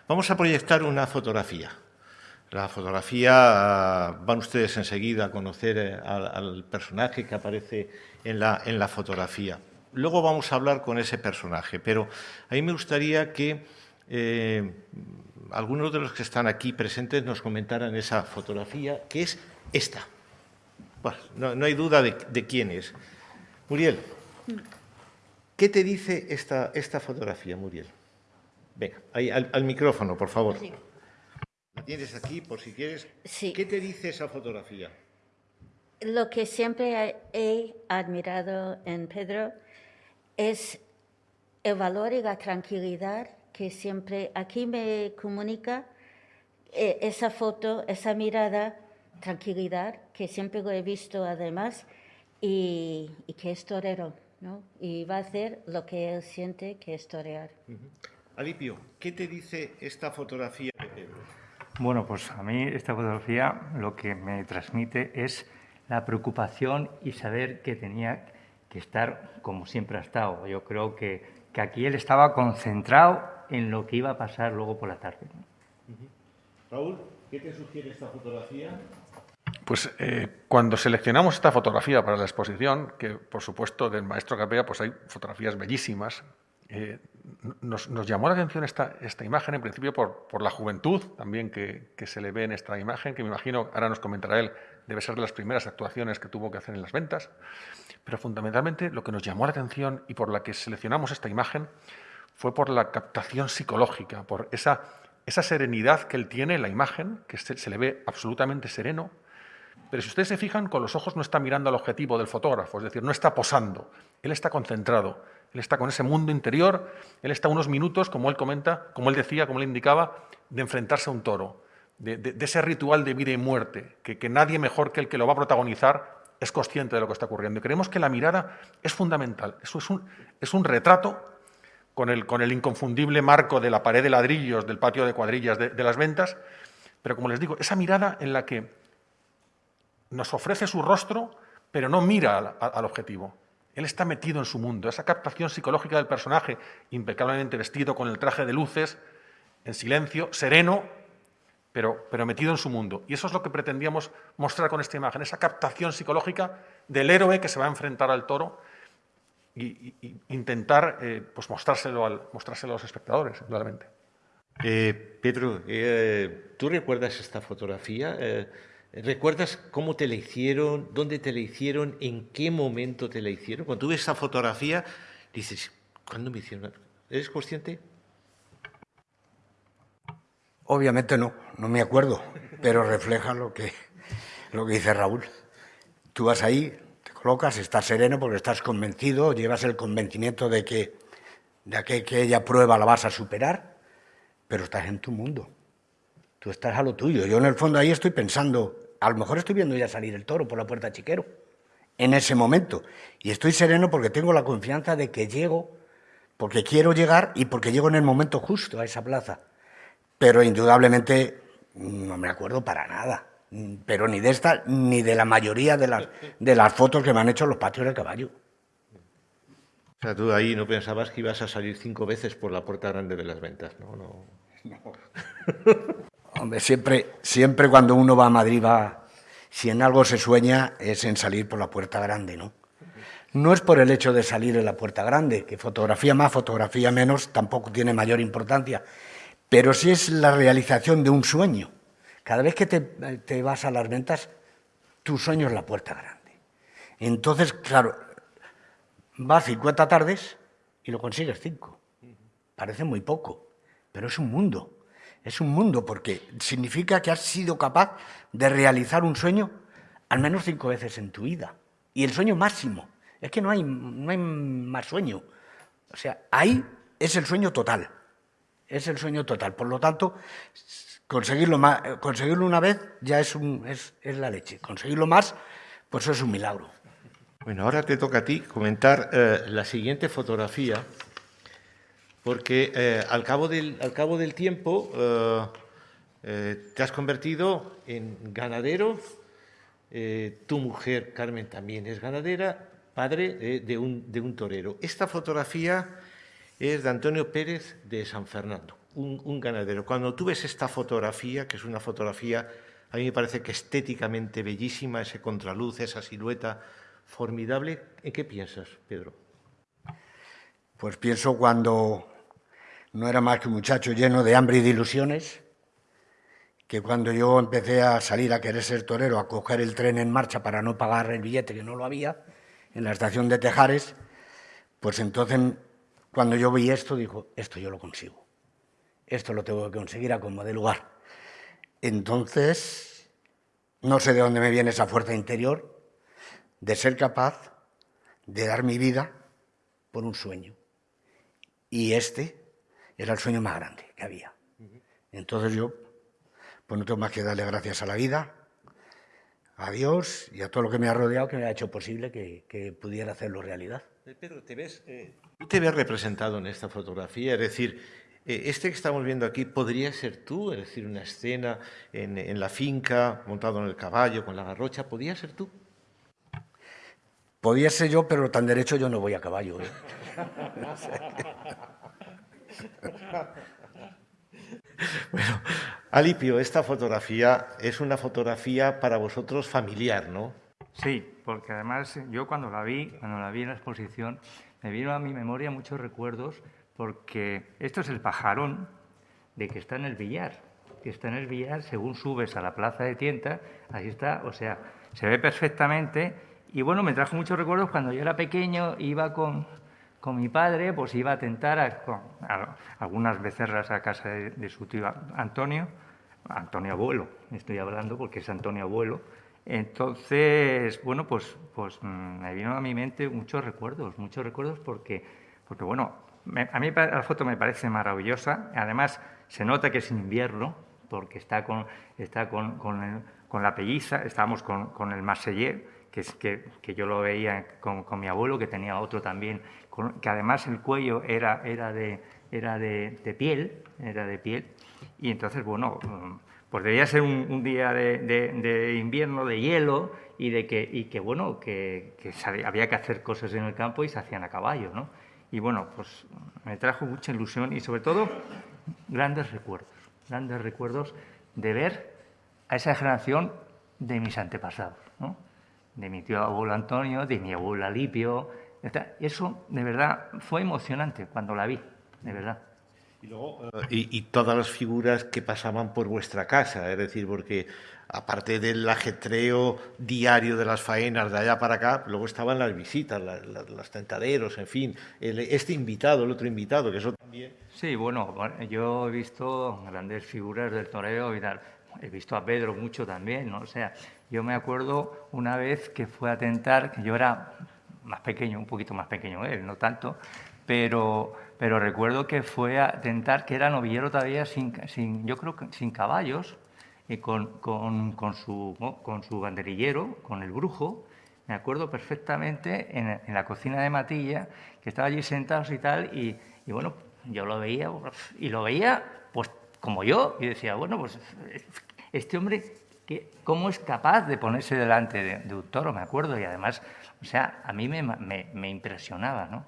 Vamos a proyectar una fotografía. La fotografía, van ustedes enseguida a conocer eh, al, personaje que aparece en la, en la, fotografía. Luego vamos a hablar con ese personaje, pero a mí me gustaría que eh, algunos de los que están aquí presentes nos comentaran esa fotografía, que es esta. no, hay duda de, quién es. Muriel, ¿qué te dice esta, esta fotografía, Muriel? Venga, ahí, al, micrófono, por favor. La tienes aquí por si quieres. ¿Qué te dice esa fotografía? Lo que siempre he admirado en Pedro es el valor y la tranquilidad que siempre aquí me comunica eh, esa foto, esa mirada, tranquilidad, que siempre lo he visto además, y, que es torero, ¿no? Y va a hacer lo que él siente que es torear. Alipio, ¿qué te dice esta fotografía de Pedro? Bueno, pues a mí esta fotografía lo que me transmite es la preocupación y saber que tenía que estar como siempre ha estado. Yo creo que, que aquí él estaba concentrado en lo que iba a pasar luego por la tarde. Raúl, ¿qué te sugiere esta fotografía? Pues eh, cuando seleccionamos esta fotografía para la exposición, que por supuesto del maestro Capea pues hay fotografías bellísimas, eh, nos, llamó la atención esta, esta imagen en principio por, por la juventud también que, que, se le ve en esta imagen, que me imagino, ahora nos comentará él, debe ser de las primeras actuaciones que tuvo que hacer en las ventas, pero fundamentalmente lo que nos llamó la atención y por la que seleccionamos esta imagen fue por la captación psicológica, por esa serenidad que él tiene en la imagen, que se, le ve absolutamente sereno, pero si ustedes se fijan, con los ojos no está mirando al objetivo del fotógrafo, es decir, no está posando, él está concentrado, él está con ese mundo interior, él está unos minutos, como él comenta, como él decía, como él indicaba, de enfrentarse a un toro, de, ese ritual de vida y muerte, que, nadie mejor que el que lo va a protagonizar es consciente de lo que está ocurriendo. Y creemos que la mirada es fundamental, eso es un retrato con el, con el inconfundible marco de la pared de ladrillos del patio de cuadrillas de, las ventas, pero como les digo, esa mirada en la que nos ofrece su rostro, pero no mira al, objetivo. Él está metido en su mundo, esa captación psicológica del personaje, impecablemente vestido con el traje de luces, en silencio, sereno, pero, pero, metido en su mundo. Y eso es lo que pretendíamos mostrar con esta imagen, esa captación psicológica del héroe que se va a enfrentar al toro y, intentar eh, pues mostrárselo, al, mostrárselo a los espectadores, indudablemente. Eh, Pedro, eh, ¿tú recuerdas esta fotografía? ¿Recuerdas cómo te la hicieron? ¿Dónde te la hicieron? ¿En qué momento te la hicieron? Cuando tú ves esa fotografía, dices, ¿cuándo me hicieron? ¿Eres consciente? Obviamente no, no me acuerdo, pero refleja lo que, lo que dice Raúl. Tú vas ahí, estás sereno porque estás convencido, llevas el convencimiento de que de que aquella prueba la vas a superar, pero estás en tu mundo. Tú estás a lo tuyo. Yo en el fondo ahí estoy pensando, a lo mejor estoy viendo ya salir el toro por la puerta chiquero, en ese momento. Y estoy sereno porque tengo la confianza de que llego, porque quiero llegar y porque llego en el momento justo a esa plaza. Pero indudablemente no me acuerdo para nada pero ni de esta ni de la mayoría de las, de las fotos que me han hecho los patios del caballo. O sea, tú ahí no pensabas que ibas a salir cinco veces por la puerta grande de las ventas, ¿no? no. Hombre, siempre, siempre cuando uno va a Madrid va, si en algo se sueña es en salir por la puerta grande, ¿no? No es por el hecho de salir en la puerta grande, que fotografía más, fotografía menos, tampoco tiene mayor importancia, pero sí es la realización de un sueño. Cada vez que te, vas a las ventas, tu sueño es la puerta grande. Entonces, claro, vas 50 tardes y lo consigues 5. Parece muy poco, pero es un mundo. Es un mundo porque significa que has sido capaz de realizar un sueño al menos cinco veces en tu vida. Y el sueño máximo. Es que no hay, no hay más sueño. O sea, ahí es el sueño total. Es el sueño total. Por lo tanto, Conseguirlo, una vez ya es, la leche. Conseguirlo más, pues es un milagro. Bueno, ahora te toca a ti comentar eh, la siguiente fotografía, porque eh, al, cabo del, tiempo eh, te has convertido en ganadero, tu mujer Carmen también es ganadera, padre de un torero. Esta fotografía es de Antonio Pérez de San Fernando un, ganadero. Cuando tú ves esta fotografía, que es una fotografía, a mí me parece que estéticamente bellísima, ese contraluz, esa silueta formidable, ¿en qué piensas, Pedro? Pues pienso cuando no era más que un muchacho lleno de hambre y de ilusiones, que cuando yo empecé a salir a querer ser torero, a coger el tren en marcha para no pagar el billete, que no lo había, en la estación de Tejares, pues entonces cuando yo vi esto, dijo, esto yo lo consigo esto lo tengo que conseguir a como de lugar. Entonces, no sé de dónde me viene esa fuerza interior de ser capaz de dar mi vida por un sueño. Y este, era el sueño más grande que había. Entonces yo, pues no tengo más que darle gracias a la vida, a Dios y a todo lo que me ha rodeado que me ha hecho posible que, pudiera hacerlo realidad. Eh, Pedro, ¿te ves, eh, te ves representado en esta fotografía? Es decir, este que estamos viendo aquí podría ser tú, es decir, una escena en, en, la finca, montado en el caballo, con la garrocha, ¿podría ser tú? Podría ser yo, pero tan derecho yo no voy a caballo. bueno, Alipio, esta fotografía es una fotografía para vosotros familiar, ¿no? Sí, porque además yo cuando la vi, cuando la vi en la exposición, me vino a mi memoria muchos recuerdos porque esto es el pajarón de que está en el billar, que está en el billar según subes a la plaza de Tienta, ahí está, o sea, se ve perfectamente y bueno, me trajo muchos recuerdos cuando yo era pequeño, iba con, con mi padre, pues iba a tentar a, algunas becerras a casa de, su tío Antonio, Antonio Abuelo, estoy hablando porque es Antonio Abuelo. Entonces, bueno, pues, pues mm, me vino a mi mente muchos recuerdos, muchos recuerdos porque, porque bueno, a mí la foto me parece maravillosa. Además, se nota que es invierno porque está con, está con, con, la pelliza, estábamos con, con el Marseillais, que, es, que, que, yo lo veía con, con, mi abuelo, que tenía otro también que además el cuello era, era, de, era de, piel, era de piel, y entonces, bueno, pues debía ser un, día de, invierno, de hielo, y de que, y que bueno, que, había que hacer cosas en el campo y se hacían a caballo, ¿no? Y bueno, pues me trajo mucha ilusión y sobre todo grandes recuerdos, grandes recuerdos de ver a esa generación de mis antepasados, ¿no? De mi tío abuelo Antonio, de mi abuelo Alipio, eso, de verdad, fue emocionante cuando la vi, de verdad. Y, luego, eh, y, todas las figuras que pasaban por vuestra casa, es decir, porque aparte del ajetreo diario de las faenas de allá para acá, luego estaban las visitas, los tentaderos, en fin, este invitado, el otro invitado, que eso también... Sí, bueno, yo he visto grandes figuras del toreo y tal. He visto a Pedro mucho también, ¿no? O sea, yo me acuerdo una vez que fue a tentar, que yo era más pequeño, un poquito más pequeño él, no tanto, pero, pero recuerdo que fue a tentar, que era novillero todavía sin, sin yo creo que sin caballos, y con, con, con, su, con su banderillero, con el brujo, me acuerdo perfectamente en, en, la cocina de Matilla, que estaba allí sentados y tal, y, y, bueno, yo lo veía, y lo veía pues como yo, y decía, bueno, pues este hombre, ¿cómo es capaz de ponerse delante de, de un toro? Me acuerdo, y además o sea, a mí me, me, impresionaba, ¿no?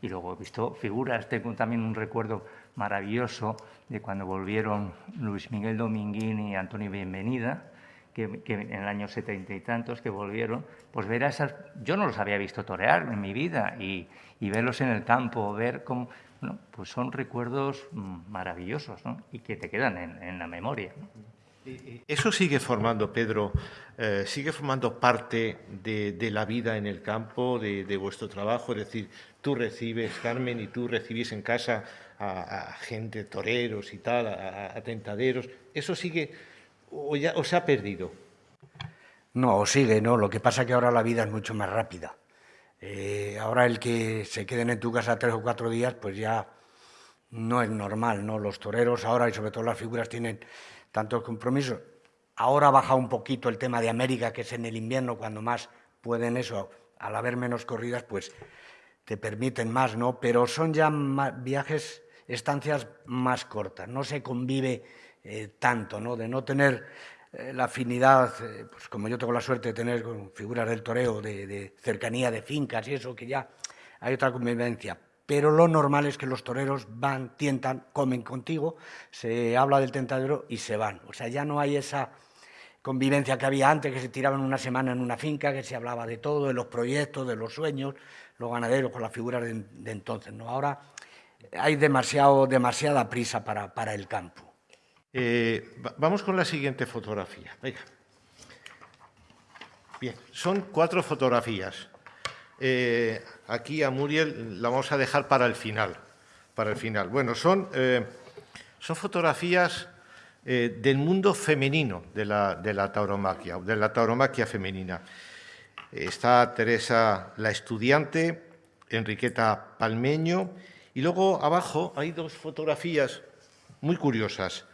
Y luego he visto figuras, tengo también un recuerdo maravilloso de cuando volvieron Luis Miguel Dominguín y Antonio Bienvenida, que, en el año setenta y tantos que volvieron, pues ver a esas... Yo no los había visto torear en mi vida y, y verlos en el campo, ver cómo... Bueno, pues son recuerdos maravillosos ¿no? y que te quedan en, la memoria. Eso sigue formando, Pedro, eh, sigue formando parte de, la vida en el campo, de, vuestro trabajo. Es decir, tú recibes, Carmen, y tú recibís en casa a, gente, toreros y tal, a, tentaderos. ¿Eso sigue o, ya, se ha perdido? No, sigue, no. Lo que pasa es que ahora la vida es mucho más rápida. Eh, ahora el que se queden en tu casa tres o cuatro días, pues ya no es normal, ¿no? Los toreros ahora y sobre todo las figuras tienen tantos compromisos. Ahora baja un poquito el tema de América, que es en el invierno cuando más pueden eso, al haber menos corridas, pues te permiten más, ¿no? Pero son ya viajes, estancias más cortas, no se convive eh, tanto, ¿no? De no tener eh, la afinidad, eh, pues como yo tengo la suerte de tener con figuras del toreo, de, de cercanía de fincas y eso, que ya hay otra convivencia pero lo normal es que los toreros van, tientan, comen contigo, se habla del tentadero y se van. O sea, ya no hay esa convivencia que había antes, que se tiraban una semana en una finca, que se hablaba de todo, de los proyectos, de los sueños, los ganaderos con las figuras de, entonces. ¿no? Ahora hay demasiado, demasiada prisa para, para el campo. Eh, vamos con la siguiente fotografía. Venga. Bien, son cuatro fotografías. Eh, aquí a Muriel la vamos a dejar para el final. Para el final. Bueno, son, eh, son fotografías del mundo femenino de la, de la de la tauromaquia femenina. Está Teresa la estudiante, Enriqueta Palmeño Y luego abajo hay dos fotografías muy curiosas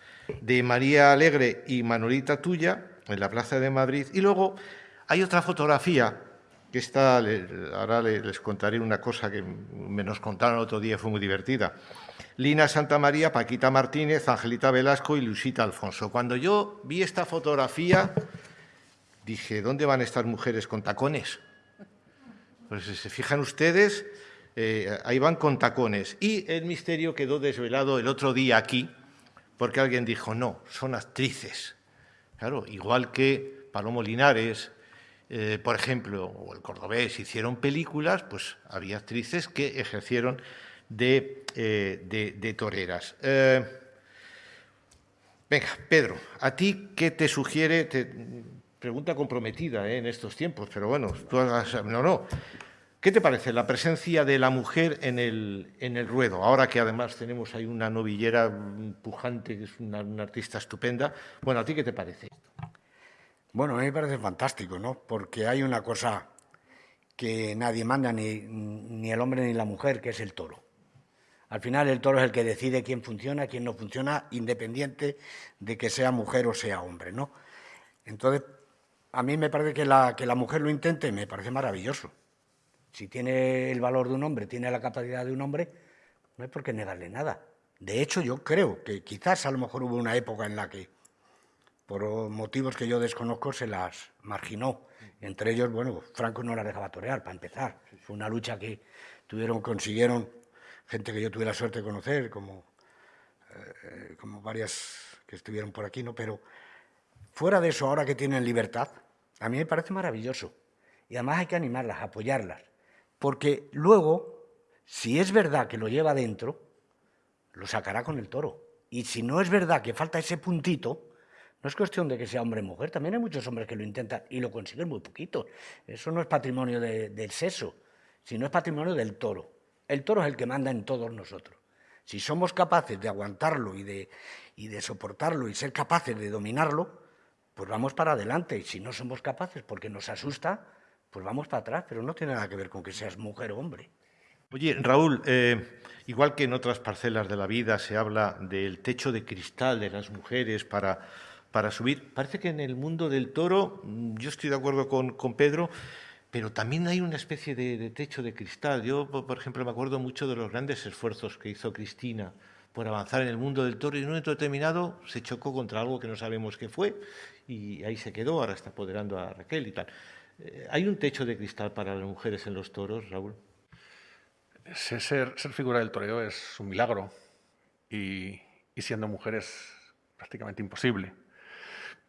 de María Alegre y Manolita Tuya en la Plaza de Madrid. Y luego hay otra fotografía que está, ahora les contaré una cosa que me nos contaron el otro día, fue muy divertida. Lina Santa María, Paquita Martínez, Angelita Velasco y Luisita Alfonso. Cuando yo vi esta fotografía, dije, ¿dónde van estas mujeres con tacones? Pues si se fijan ustedes, eh, ahí van con tacones. Y el misterio quedó desvelado el otro día aquí, porque alguien dijo, no, son actrices. Claro, igual que Palomo Linares, eh, por ejemplo, o el cordobés hicieron películas, pues había actrices que ejercieron de, eh, toreras. venga, Pedro, ¿a ti qué te sugiere? pregunta comprometida en estos tiempos, pero bueno, tú hagas, no, no. ¿Qué te parece la presencia de la mujer en el, en el ruedo? Ahora que además tenemos ahí una novillera pujante, que es una, artista estupenda. Bueno, ¿a ti qué te parece? Bueno, a mí me parece fantástico, ¿no? Porque hay una cosa que nadie manda, ni, ni el hombre ni la mujer, que es el toro. Al final el toro es el que decide quién funciona, quién no funciona, independiente de que sea mujer o sea hombre, ¿no? Entonces, a mí me parece que la, que la mujer lo intente, me parece maravilloso. Si tiene el valor de un hombre, tiene la capacidad de un hombre, no hay por qué negarle nada. De hecho, yo creo que quizás a lo mejor hubo una época en la que, por motivos que yo desconozco, se las marginó. Entre ellos, bueno, Franco no la dejaba torear, para empezar. Fue una lucha que tuvieron, consiguieron gente que yo tuve la suerte de conocer, como, eh, como varias que estuvieron por aquí, ¿no? Pero Fuera de eso, ahora que tienen libertad, a mí me parece maravilloso. Y además hay que animarlas, apoyarlas. Porque luego, si es verdad que lo lleva dentro, lo sacará con el toro. Y si no es verdad que falta ese puntito, no es cuestión de que sea hombre o mujer, también hay muchos hombres que lo intentan y lo consiguen muy poquito. Eso no es patrimonio del sexo, sino es patrimonio del toro. El toro es el que manda en todos nosotros. Si somos capaces de aguantarlo y de, y de soportarlo y ser capaces de dominarlo, pues vamos para adelante. Y si no somos capaces porque nos asusta, pues vamos para atrás. Pero no tiene nada que ver con que seas mujer o hombre. Oye, Raúl, eh, igual que en otras parcelas de la vida se habla del techo de cristal de las mujeres para, para subir, parece que en el mundo del toro, mm, yo estoy de acuerdo con, con Pedro, pero también hay una especie de, de, techo de cristal. Yo, por ejemplo, me acuerdo mucho de los grandes esfuerzos que hizo Cristina por avanzar en el mundo del toro y en un momento determinado se chocó contra algo que no sabemos qué fue y ahí se quedó, ahora está apoderando a Raquel y tal. Eh, ¿Hay un techo de cristal para las mujeres en los toros, Raúl? Ser, figura del toreo es un milagro y, siendo mujer es prácticamente imposible.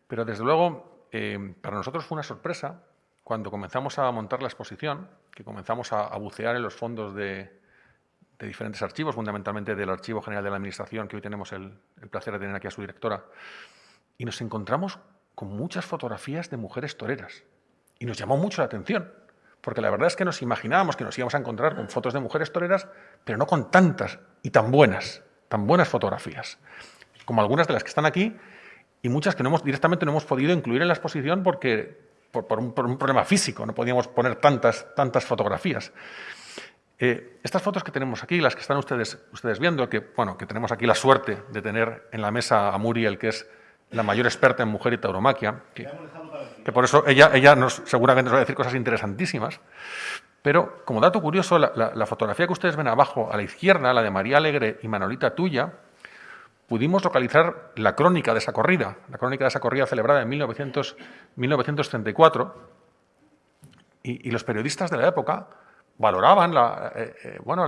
Pero desde luego, eh, para nosotros fue una sorpresa cuando comenzamos a montar la exposición, que comenzamos a, bucear en los fondos de, diferentes archivos, fundamentalmente del Archivo General de la Administración, que hoy tenemos el placer de tener aquí a su directora, y nos encontramos con muchas fotografías de mujeres toreras. Y nos llamó mucho la atención, porque la verdad es que nos imaginábamos que nos íbamos a encontrar con fotos de mujeres toreras, pero no con tantas y tan buenas, tan buenas fotografías, como algunas de las que están aquí y muchas que no hemos, directamente no hemos podido incluir en la exposición porque, por, un, problema físico, no podíamos poner tantas, tantas fotografías. Eh, estas fotos que tenemos aquí, las que están ustedes, ustedes viendo, que, bueno, que tenemos aquí la suerte de tener en la mesa a Muriel, que es la mayor experta en mujer y tauromaquia, que, por eso ella, ella seguramente nos va a decir cosas interesantísimas. Pero, como dato curioso, la, fotografía que ustedes ven abajo, a la izquierda, la de María Alegre y Manolita Tuya, pudimos localizar la crónica de esa corrida, la crónica de esa corrida celebrada en 1900, 1934, y, los periodistas de la época valoraban eh, eh, bueno,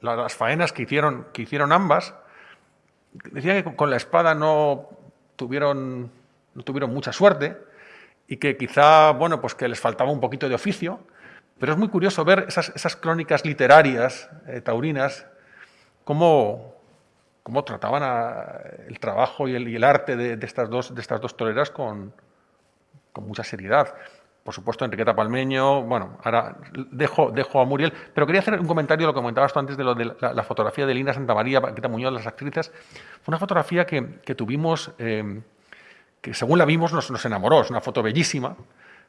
las faenas que hicieron, que hicieron ambas, decían que con la espada no tuvieron, no tuvieron mucha suerte y que quizá, bueno, pues que les faltaba un poquito de oficio, pero es muy curioso ver esas, esas crónicas literarias eh, taurinas, cómo, cómo trataban el trabajo y el, el arte de, estas dos, de estas dos toreras con, con mucha seriedad. Por supuesto, Enriqueta Palmeño, bueno, ahora dejo, dejo a Muriel, pero quería hacer un comentario lo que comentabas tú antes de, lo de la, fotografía de Lina Santa María, Paquita Muñoz, las actrices. Fue una fotografía que, que tuvimos, eh, que según la vimos nos, enamoró, es una foto bellísima,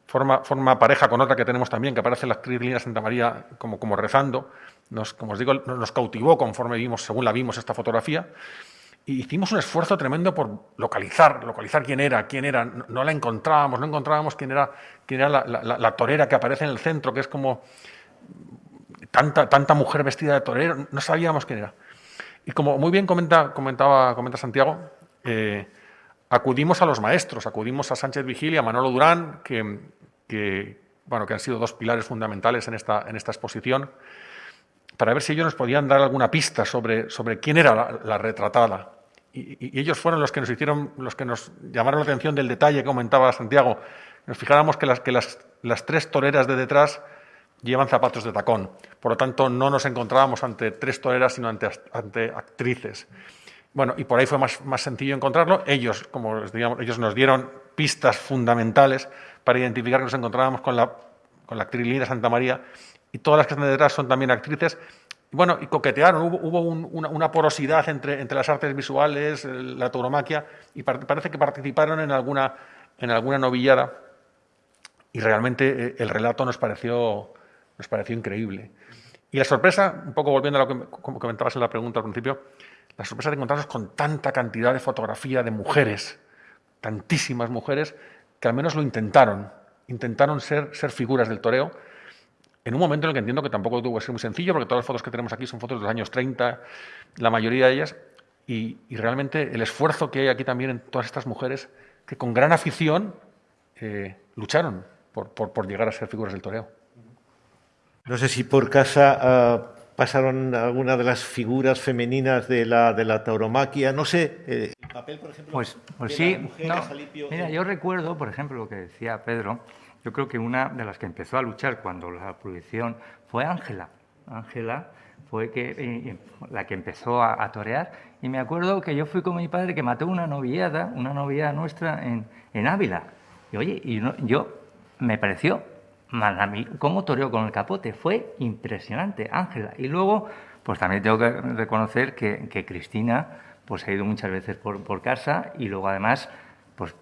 forma, forma pareja con otra que tenemos también, que aparece la actriz Lina Santa María como, como rezando. Nos, como os digo, nos cautivó conforme vimos, según la vimos esta fotografía. Y hicimos un esfuerzo tremendo por localizar, localizar quién era, quién era. No, la encontrábamos, no encontrábamos quién era, quién era la, la, torera que aparece en el centro, que es como tanta, tanta mujer vestida de torero, no sabíamos quién era. Y como muy bien comenta, comentaba, comenta Santiago, eh, acudimos a los maestros, acudimos a Sánchez Vigil y a Manolo Durán, que, bueno, que han sido dos pilares fundamentales en esta, en esta exposición, para ver si ellos nos podían dar alguna pista sobre, sobre quién era la, retratada. Y, ellos fueron los que nos hicieron, los que nos llamaron la atención del detalle que comentaba Santiago. Nos fijáramos que las, que las, las tres toreras de detrás llevan zapatos de tacón. Por lo tanto, no nos encontrábamos ante tres toreras, sino ante, ante actrices. Bueno, y por ahí fue más, más sencillo encontrarlo. Ellos, como digamos, ellos nos dieron pistas fundamentales para identificar que nos encontrábamos con la, con la actriz Linda Santa María y todas las que están detrás son también actrices. Bueno, y coquetearon, hubo, hubo una, porosidad entre, entre las artes visuales, la tauromaquia, y parece que participaron en alguna, en alguna novillada, y realmente eh, el relato nos pareció, nos pareció increíble. Y la sorpresa, un poco volviendo a lo que comentabas en la pregunta al principio, la sorpresa de encontrarnos con tanta cantidad de fotografía de mujeres, tantísimas mujeres, que al menos lo intentaron, intentaron ser, ser figuras del toreo, en un momento en el que entiendo que tampoco tuvo que ser muy sencillo, porque todas las fotos que tenemos aquí son fotos de los años 30, la mayoría de ellas, y, realmente el esfuerzo que hay aquí también en todas estas mujeres, que con gran afición eh, lucharon por, por, llegar a ser figuras del toreo. No sé si por casa ah, pasaron alguna de las figuras femeninas de la, de la tauromaquia, no sé, eh, el papel, por ejemplo, pues, pues sí, mira, yo recuerdo, por ejemplo, lo que decía Pedro, yo creo que una de las que empezó a luchar cuando la prohibición fue Ángela. Ángela fue que, eh, la que empezó a, torear, y me acuerdo que yo fui con mi padre que mató una noviada, una noviada nuestra en, en Ávila. Y oye, y yo me pareció cómo toreó con el capote, fue impresionante, Ángela. Y luego, pues también tengo que reconocer que, Cristina pues ha ido muchas veces por, casa y luego además pues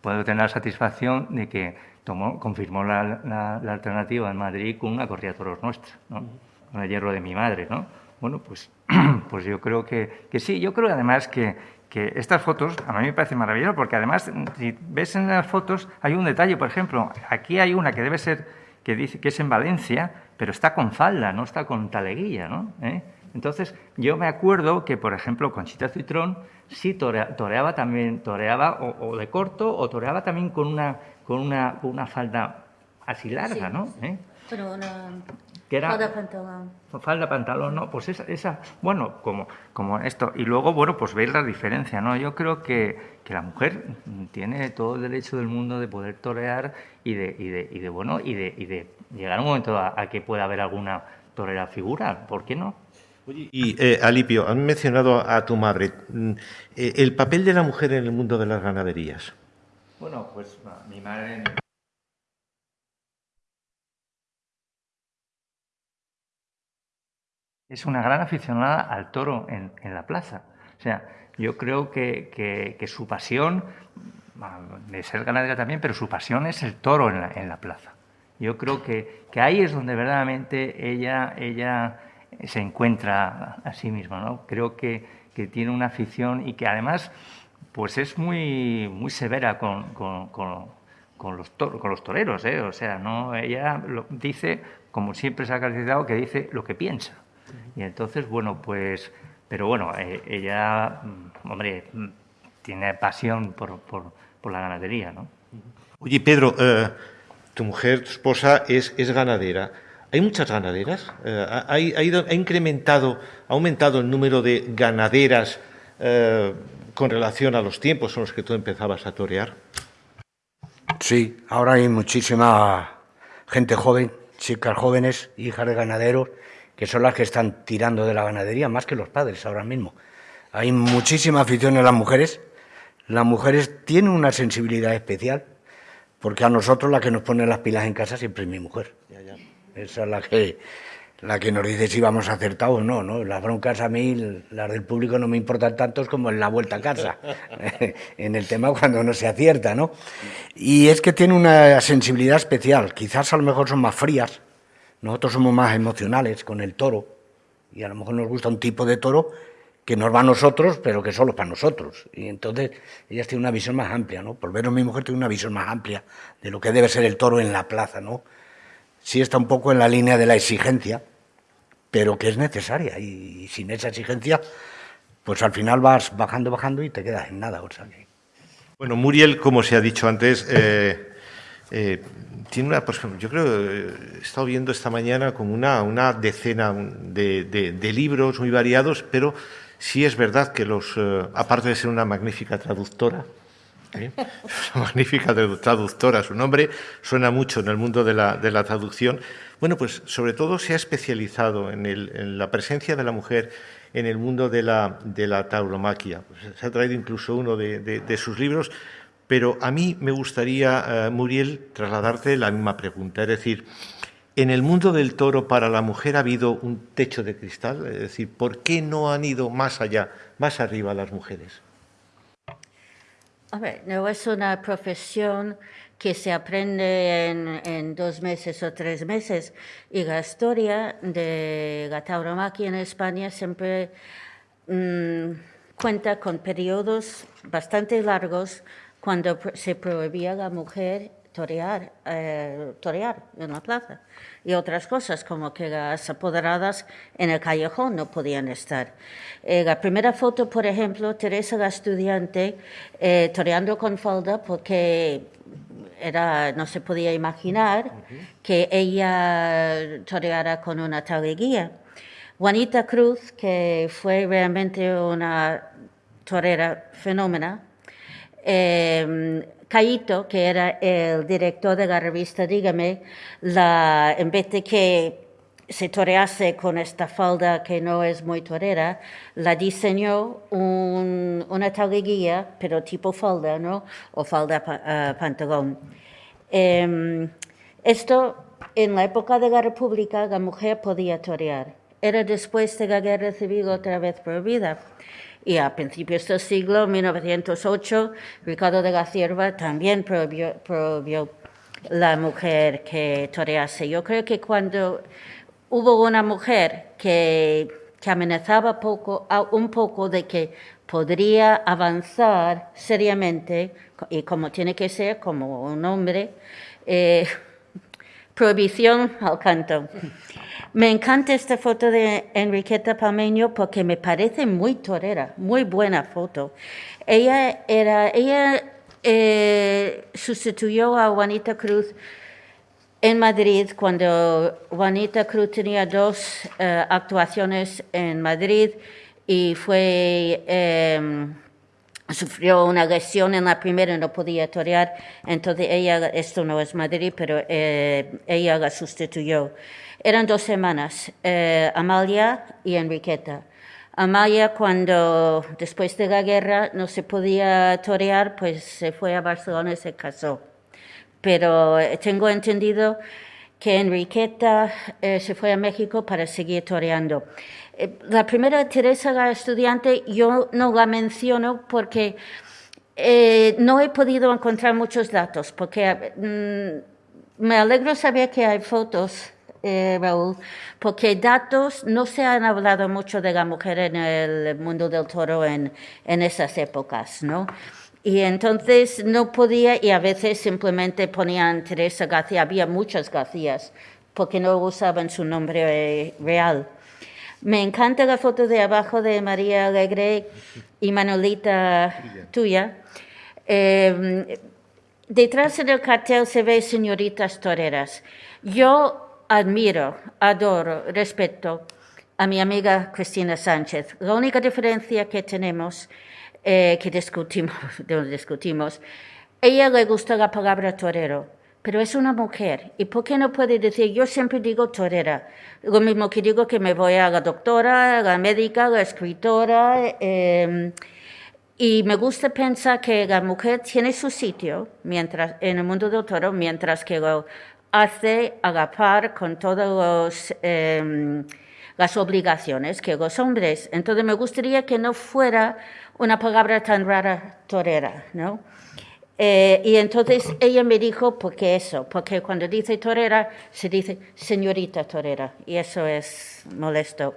puedo tener la satisfacción de que tomó, confirmó la, alternativa en Madrid con una corrida toros nuestra, ¿no? con el hierro de mi madre. ¿no? Bueno, pues, pues yo creo que, que sí, yo creo además que, que estas fotos a mí me parece maravilloso porque además si ves en las fotos hay un detalle, por ejemplo, aquí hay una que debe ser que dice que es en Valencia, pero está con falda, no está con taleguilla, ¿no? ¿Eh? Entonces, yo me acuerdo que, por ejemplo, Conchita Citrón sí toreaba también, toreaba o, de corto o toreaba también con una, con una, una falda así larga, ¿no? ¿Eh? Pero una que era falda pantalón. Falda pantalón, no, pues esa, esa bueno, como, como esto. Y luego, bueno, pues veis la diferencia, ¿no? Yo creo que, que la mujer tiene todo el derecho del mundo de poder torear y de, y de, y de bueno, y de, y de llegar un momento a, que pueda haber alguna torera figura, ¿por qué no? Oye, y eh, Alipio, han mencionado a tu madre. Mm, eh, ¿El papel de la mujer en el mundo de las ganaderías? Bueno, pues mi madre es una gran aficionada al toro en, la plaza. O sea, yo creo que, su pasión, de ser ganadera también, pero su pasión es el toro en la, plaza. Yo creo que, ahí es donde verdaderamente ella, se encuentra a sí misma. ¿no? Creo que, tiene una afición y que además pues es muy, muy severa con, los, con los toreros. ¿eh? O sea, no ella dice, como siempre se ha caracterizado, que dice lo que piensa. Y entonces, bueno, pues, pero bueno, eh, ella, mm, hombre, mm, tiene pasión por, por, por, la ganadería, ¿no? Oye, Pedro, eh, tu mujer, tu esposa, es, es ganadera. ¿Hay muchas ganaderas? Eh, ha, ha, incrementado, ha aumentado el número de ganaderas con relación a los tiempos en los que tú empezabas a torear? Sí, ahora hay muchísima gente joven, chicas jóvenes, hijas de ganaderos, que son las que están tirando de la ganadería más que los padres ahora mismo. Hay muchísima afición en las mujeres. Las mujeres tienen una sensibilidad especial, porque a nosotros la que nos pone las pilas en casa siempre es mi mujer. Esa es la que, la que nos dice si vamos acertados o no, ¿no? Las broncas a mí, las del público no me importan tanto como en la vuelta a casa, en el tema cuando no se acierta, ¿no? Y es que tiene una sensibilidad especial, quizás a lo mejor son más frías, nosotros somos más emocionales con el toro, y a lo mejor nos gusta un tipo de toro que nos va a nosotros, pero que solo para nosotros. Y entonces ellas tienen una visión más amplia, ¿no? Por menos mi mujer tiene una visión más amplia de lo que debe ser el toro en la plaza, ¿no? sí está un poco en la línea de la exigencia, pero que es necesaria. Y, sin esa exigencia, pues al final vas bajando, bajando y te quedas en nada. O sea Bueno, Muriel, como se ha dicho antes, eh, eh, tiene una, pues, yo creo, eh, he estado viendo esta mañana como una, decena de, libros muy variados, pero sí es verdad que los, aparte de ser una magnífica traductora, ¿eh? magnífica traductora, su nombre suena mucho en el mundo de la, de la traducción. Bueno, pues sobre todo se ha especializado en, el, en la presencia de la mujer en el mundo de la, de la tauromaquia. Pues se ha traído incluso uno de, sus libros, pero a mí me gustaría, eh, Muriel, trasladarte la misma pregunta. Es decir, ¿en el mundo del toro para la mujer ha habido un techo de cristal? Es decir, ¿por qué no han ido más allá, más arriba las mujeres? A ver, no es una profesión que se aprende en, dos meses o tres meses. Y la historia de la tauromaquia en España siempre mm, cuenta con periodos bastante largos cuando se prohibía a la mujer torear, eh, torear en la plaza y otras cosas como que las apoderadas en el callejón no podían estar. Eh, la primera foto, por ejemplo, Teresa la estudiante eh, toreando con falda porque era, no se podía imaginar que ella toreara con una taleguía. Juanita Cruz, que fue realmente una torera fenómena, eh, Caíto, que era el director de la revista Dígame, la, en vez de que se torease con esta falda que no es muy torera, la diseñó una taleguía, pero tipo falda, ¿no? O falda uh, pantalón. Em, esto, en la época de la República, la mujer podía torear. Era después de la guerra civil otra vez prohibida. Y a principios del siglo 1908, Ricardo de la Cierva también prohibió, la mujer que torease. Yo creo que cuando hubo una mujer que, amenazaba un poco de que podría avanzar seriamente, y como tiene que ser, como un hombre, eh, prohibición al canto. Me encanta esta foto de Enriqueta Palmeño porque me parece muy torera, muy buena foto. Ella era, ella eh, sustituyó a Juanita Cruz en Madrid cuando Juanita Cruz tenía dos eh, actuaciones en Madrid y fue em, sufrió una lesión en la primera y no podía torear, entonces ella, esto no es Madrid, pero eh, ella la sustituyó. Eran dos semanas, eh, Amalia y Enriqueta. Amalia, cuando después de la guerra no se podía torear, pues se fue a Barcelona y se casó. Pero eh, tengo entendido que Enriqueta eh, se fue a México para seguir toreando. La primera Teresa, la estudiante, yo no la menciono porque no he podido encontrar muchos datos, porque mm, me alegro saber que hay fotos eh, Raúl, porque datos no se han hablado mucho de la mujer en el mundo del toro en, en esas épocas, ¿no? Y entonces no podía, y a veces simplemente ponían Teresa García, había muchas Garcías, porque no usaban su nombre eh, real. Me encanta la foto de abajo de María Alegre y Manolita tuya. Eh, detrás del cartel se ve señoritas toreras. Yo admiro, adoro, respeto a mi amiga Cristina Sánchez. La única diferencia que tenemos, eh, que discutimos, discutimos, ella le gusta la palabra torero, pero es una mujer. ¿Y por qué no puede decir, yo siempre digo torera? Lo mismo que digo que me voy a la doctora, la médica, la escritora. Em, y me gusta pensar que la mujer tiene su sitio mientras, en el mundo del toro, mientras que hace agapar con todas em, las obligaciones que los hombres. Entonces me gustaría que no fuera una palabra tan rara, torera, ¿no? Eh, y entonces ella me dijo, ¿por qué eso? Porque cuando dice torera, se dice señorita torera, y eso es molesto.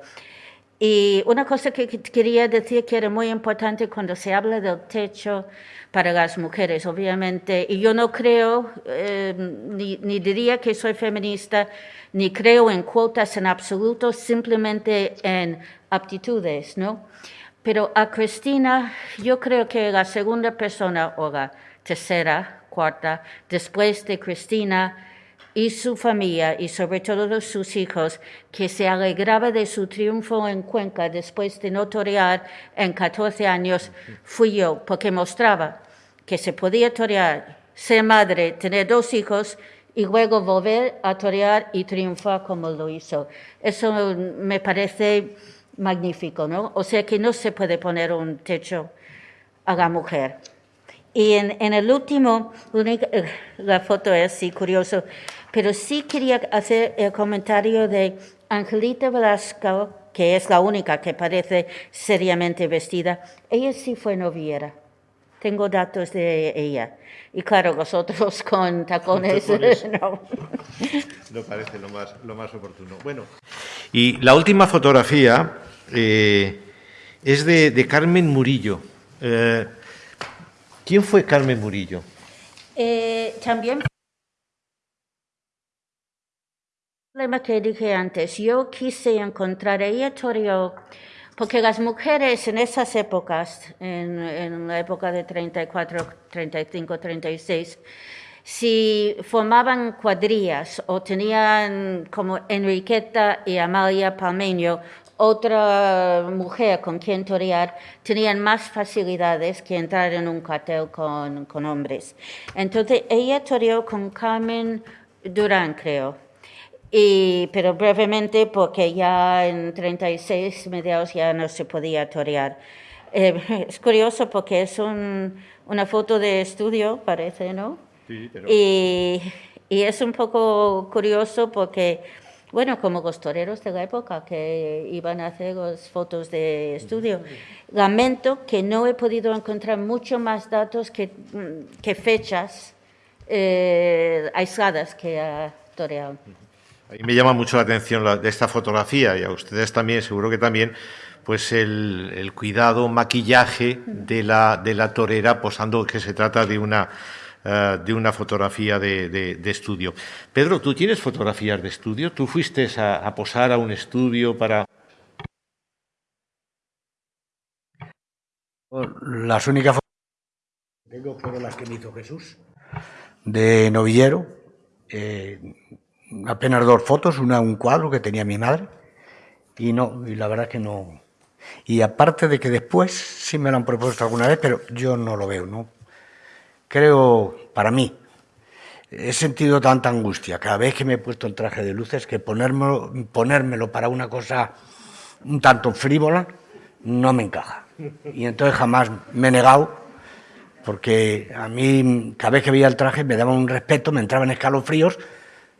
Y una cosa que quería decir que era muy importante cuando se habla del techo para las mujeres, obviamente, y yo no creo, eh, ni, ni, diría que soy feminista, ni creo en cuotas en absoluto, simplemente en aptitudes, ¿no? Pero a Cristina, yo creo que la segunda persona, o la tercera, cuarta, después de Cristina, y su familia y sobre todo sus hijos, que se alegraba de su triunfo en Cuenca después de no torear en 14 años, fui yo, porque mostraba que se podía torear, ser madre, tener dos hijos y luego volver a torear y triunfar como lo hizo. Eso me parece magnífico, ¿no? O sea que no se puede poner un techo a la mujer. Y en, el último, la foto es así curioso, pero sí quería hacer el comentario de Angelita Velasco, que es la única que parece seriamente vestida. Ella sí fue noviera. Tengo datos de ella. Y claro, vosotros con tacones, no. no. parece lo más, lo más oportuno. Bueno, y la última fotografía eh, es de, Carmen Murillo. Eh, ¿Quién fue Carmen Murillo? Eh, también problema que dije antes, yo quise encontrar, ella toreó, porque las mujeres en esas épocas, en, la época de 34, 35, 36, si formaban cuadrillas o tenían como Enriqueta y Amalia Palmeño otra mujer con quien torear, tenían más facilidades que entrar en un cartel con, con hombres. Entonces ella toreó con Carmen Durán, creo y, pero brevemente porque ya en 36 mediados ya no se podía torear. Eh, es curioso porque es una foto de estudio, parece, ¿no? Sí, pero... y, y, es un poco curioso porque, bueno, como los toreros de la época que iban a hacer las fotos de estudio, lamento que no he podido encontrar mucho más datos que, que fechas eh, aisladas que ha toreado. A mí me llama mucho la atención de esta fotografía y a ustedes también, seguro que también, pues el, cuidado, maquillaje de la, de la torera, posando que se trata de una, eh, de una fotografía de, estudio. Pedro, ¿tú tienes fotografías de estudio? ¿Tú fuiste a, posar a un estudio para...? Las únicas fotos que tengo fueron las que me hizo Jesús, de novillero. Eh, apenas dos fotos, una un cuadro que tenía mi madre, y no, y la verdad que no. Y aparte de que después sí me lo han propuesto alguna vez, pero yo no lo veo, ¿no? Creo, para mí, he sentido tanta angustia cada vez que me he puesto el traje de luces que ponérmelo, ponérmelo para una cosa un tanto frívola no me encaja. Y entonces jamás me he negado, porque a mí cada vez que veía el traje me daba un respeto, me entraban escalofríos,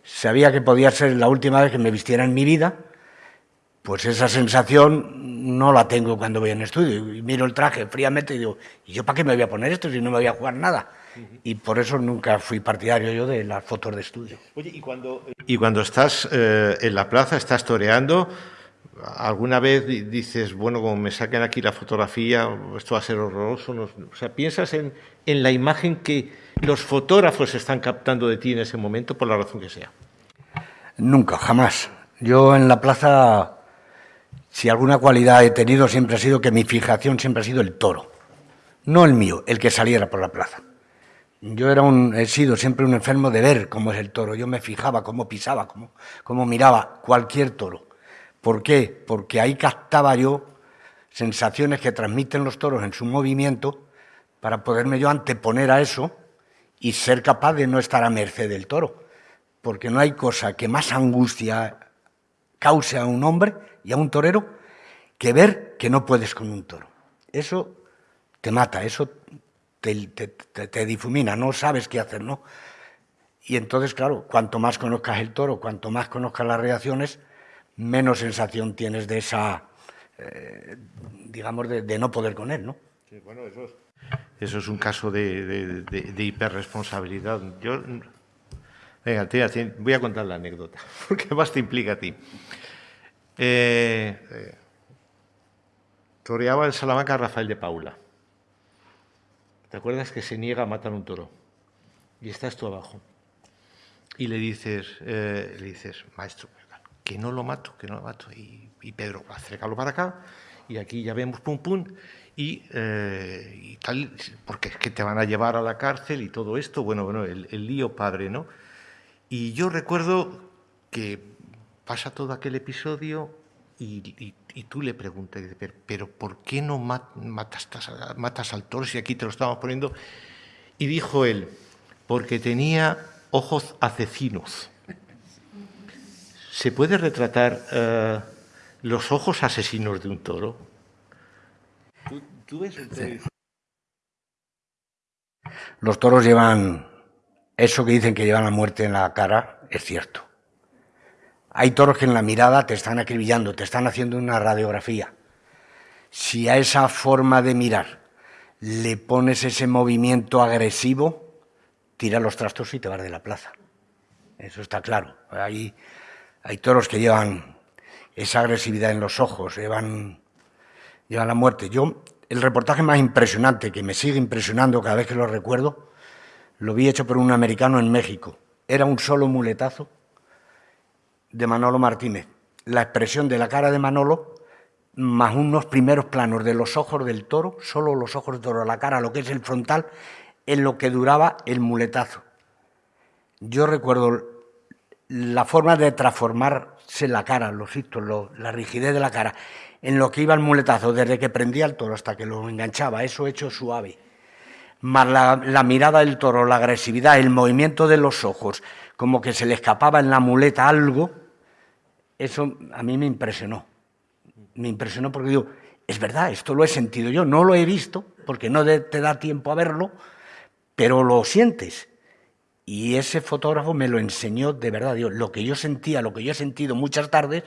sabía que podía ser la última vez que me vistiera en mi vida, pues esa sensación no la tengo cuando voy en estudio. Y miro el traje fríamente y digo, ¿y yo para qué me voy a poner esto si no me voy a jugar nada? Y por eso nunca fui partidario yo de las fotos de estudio. Oye, y cuando, y cuando estás eh, en la plaza, estás toreando, ¿alguna vez dices, bueno, como me saquen aquí la fotografía, esto va a ser horroroso? o sea, ¿piensas en, en la imagen que los fotógrafos están captando de ti en ese momento, por la razón que sea? Nunca, jamás. Yo en la plaza, si alguna cualidad he tenido, siempre ha sido que mi fijación siempre ha sido el toro. No el mío, el que saliera por la plaza. Yo era un, he sido siempre un enfermo de ver cómo es el toro. Yo me fijaba cómo pisaba, cómo, cómo miraba cualquier toro. ¿Por qué? Porque ahí captaba yo sensaciones que transmiten los toros en su movimiento para poderme yo anteponer a eso y ser capaz de no estar a merced del toro, porque no hay cosa que más angustia cause a un hombre y a un torero que ver que no puedes con un toro. Eso te mata, eso te, difumina, no sabes qué hacer, ¿no? Y entonces, claro, cuanto más conozcas el toro, cuanto más conozcas las reacciones, menos sensación tienes de esa, eh, digamos, de, no poder con él, ¿no? Sí, bueno, eso es, eso es un caso de, de, hiperresponsabilidad. Yo, venga, tía, voy a contar la anécdota, porque más te implica a ti. Eh, eh, toreaba en Salamanca Rafael de Paula. ¿Te acuerdas que se niega a matar un toro? Y estás tú abajo. Y le dices, eh, le dices, maestro, que no lo mato, que no lo mato. Y, Pedro, acércalo para acá, y aquí ya vemos pum pum, y, y, tal, porque es que te van a llevar a la cárcel y todo esto, bueno, bueno, el, el lío padre, ¿no? Y yo recuerdo que pasa todo aquel episodio y, tú le preguntas, pero, ¿por qué no matas, matas al toro si aquí te lo estamos poniendo? Y dijo él, porque tenía ojos asesinos. ¿Se puede retratar eh, los ojos asesinos de un toro? Los toros llevan, eso que dicen que llevan la muerte en la cara, es cierto. Hay toros que en la mirada te están acribillando, te están haciendo una radiografía. Si a esa forma de mirar le pones ese movimiento agresivo, tira los trastos y te vas de la plaza. Eso está claro. Hay, hay toros que llevan esa agresividad en los ojos, llevan, llevan la muerte. Yo, el reportaje más impresionante, que me sigue impresionando cada vez que lo recuerdo, lo vi hecho por un americano en México. Era un solo muletazo de Manolo Martínez. La expresión de la cara de Manolo, más unos primeros planos de los ojos del toro, solo los ojos del toro, la cara, lo que es el frontal, en lo que duraba el muletazo. Yo recuerdo la forma de transformarse la cara, los hitos, la rigidez de la cara, en lo que iba el muletazo, desde que prendía el toro hasta que lo enganchaba, eso hecho suave. Más la mirada del toro, la agresividad, el movimiento de los ojos, como que se le escapaba en la muleta algo, eso a mí me impresionó. Me impresionó porque digo, es verdad, esto lo he sentido yo, no lo he visto, porque no te da tiempo a verlo, pero lo sientes. Y ese fotógrafo me lo enseñó de verdad. Digo, lo que yo sentía, lo que yo he sentido muchas tardes,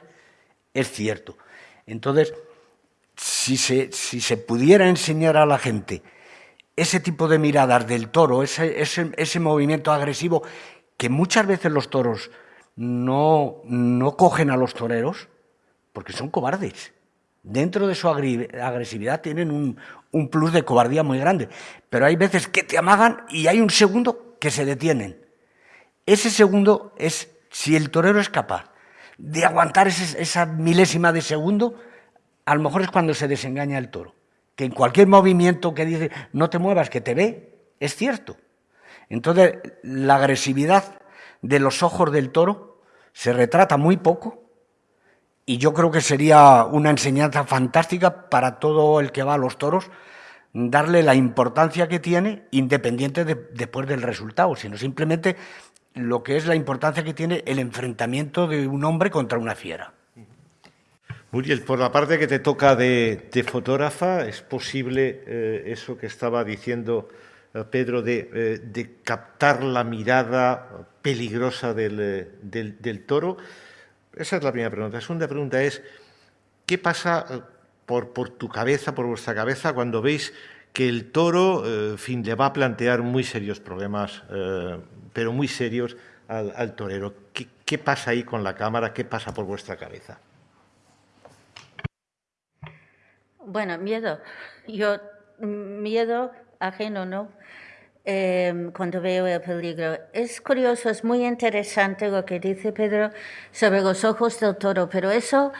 es cierto. Entonces, si se, si se pudiera enseñar a la gente ese tipo de miradas del toro, ese, ese, ese movimiento agresivo, que muchas veces los toros no, no cogen a los toreros porque son cobardes. Dentro de su agresividad tienen un, un plus de cobardía muy grande, pero hay veces que te amagan y hay un segundo que se detienen. Ese segundo es, si el torero es capaz de aguantar esa milésima de segundo, a lo mejor es cuando se desengaña el toro. Que en cualquier movimiento que dice no te muevas, que te ve, es cierto. Entonces, la agresividad de los ojos del toro se retrata muy poco y yo creo que sería una enseñanza fantástica para todo el que va a los toros darle la importancia que tiene independiente de, después del resultado, sino simplemente lo que es la importancia que tiene el enfrentamiento de un hombre contra una fiera. Muriel, por la parte que te toca de, fotógrafa, ¿es posible eh, eso que estaba diciendo eh, Pedro, eh, de, captar la mirada peligrosa eh, del, toro? Esa es la primera pregunta. La segunda pregunta es, ¿qué pasa por, tu cabeza, por vuestra cabeza, cuando veis que el toro fin, le va a plantear muy serios problemas, pero muy serios al, torero? ¿Qué, ¿Qué pasa ahí con la cámara? ¿Qué pasa por vuestra cabeza? Bueno, miedo. Yo, miedo ajeno, ¿no? Em, cuando veo el peligro. Es curioso, es muy interesante lo que dice Pedro sobre los ojos del toro, pero eso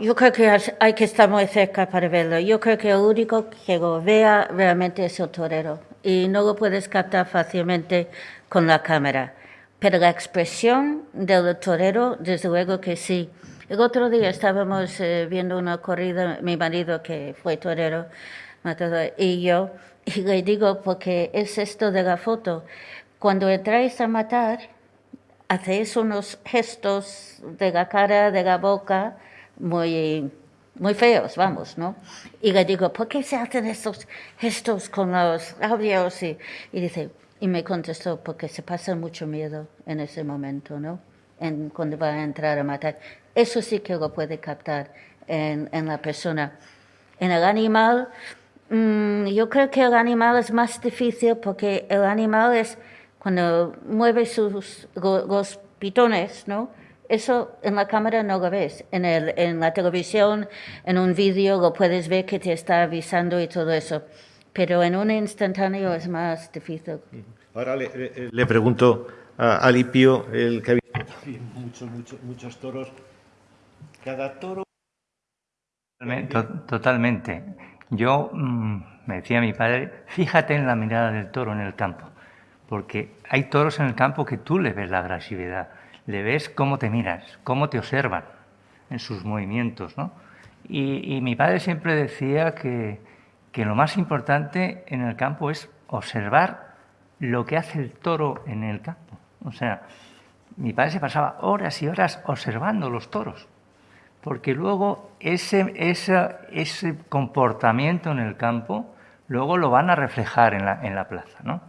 yo creo que hay que estar muy cerca para verlo. Yo creo que el único que lo vea realmente es el torero y no lo puedes captar fácilmente con la cámara. Pero la expresión del torero, desde luego que sí. El otro día estábamos eh, viendo una corrida, mi marido que fue torero, y yo, y le digo, porque es esto de la foto, cuando entráis a matar, hacéis unos gestos de la cara, de la boca, muy, muy feos, vamos, ¿no? Y le digo, ¿por qué se hacen estos gestos con los labios? Y, y dice, Y me contestó, porque se pasa mucho miedo en ese momento, ¿no? En, cuando va a entrar a matar. Eso sí que lo puede captar en, en la persona. En el animal, mm, yo creo que el animal es más difícil porque el animal es cuando mueve sus, los pitones, ¿no? Eso en la cámara no lo ves. En, el, en la televisión, en un vídeo, lo puedes ver que te está avisando y todo eso. Pero en un instantáneo es más difícil. Ahora le, pregunto a Alipio, el que ha visto muchos, muchos, muchos toros. Cada toro. Totalmente. Yo mm, me decía mi padre, fíjate en la mirada del toro en el campo, porque hay toros en el campo que tú le ves la agresividad le ves cómo te miras, cómo te observan en sus movimientos. ¿no? Y, mi padre siempre decía que, que, lo más importante en el campo es observar lo que hace el toro en el campo. O sea, mi padre se pasaba horas y horas observando los toros, porque luego ese, ese, ese comportamiento en el campo luego lo van a reflejar en la, en la plaza. ¿no?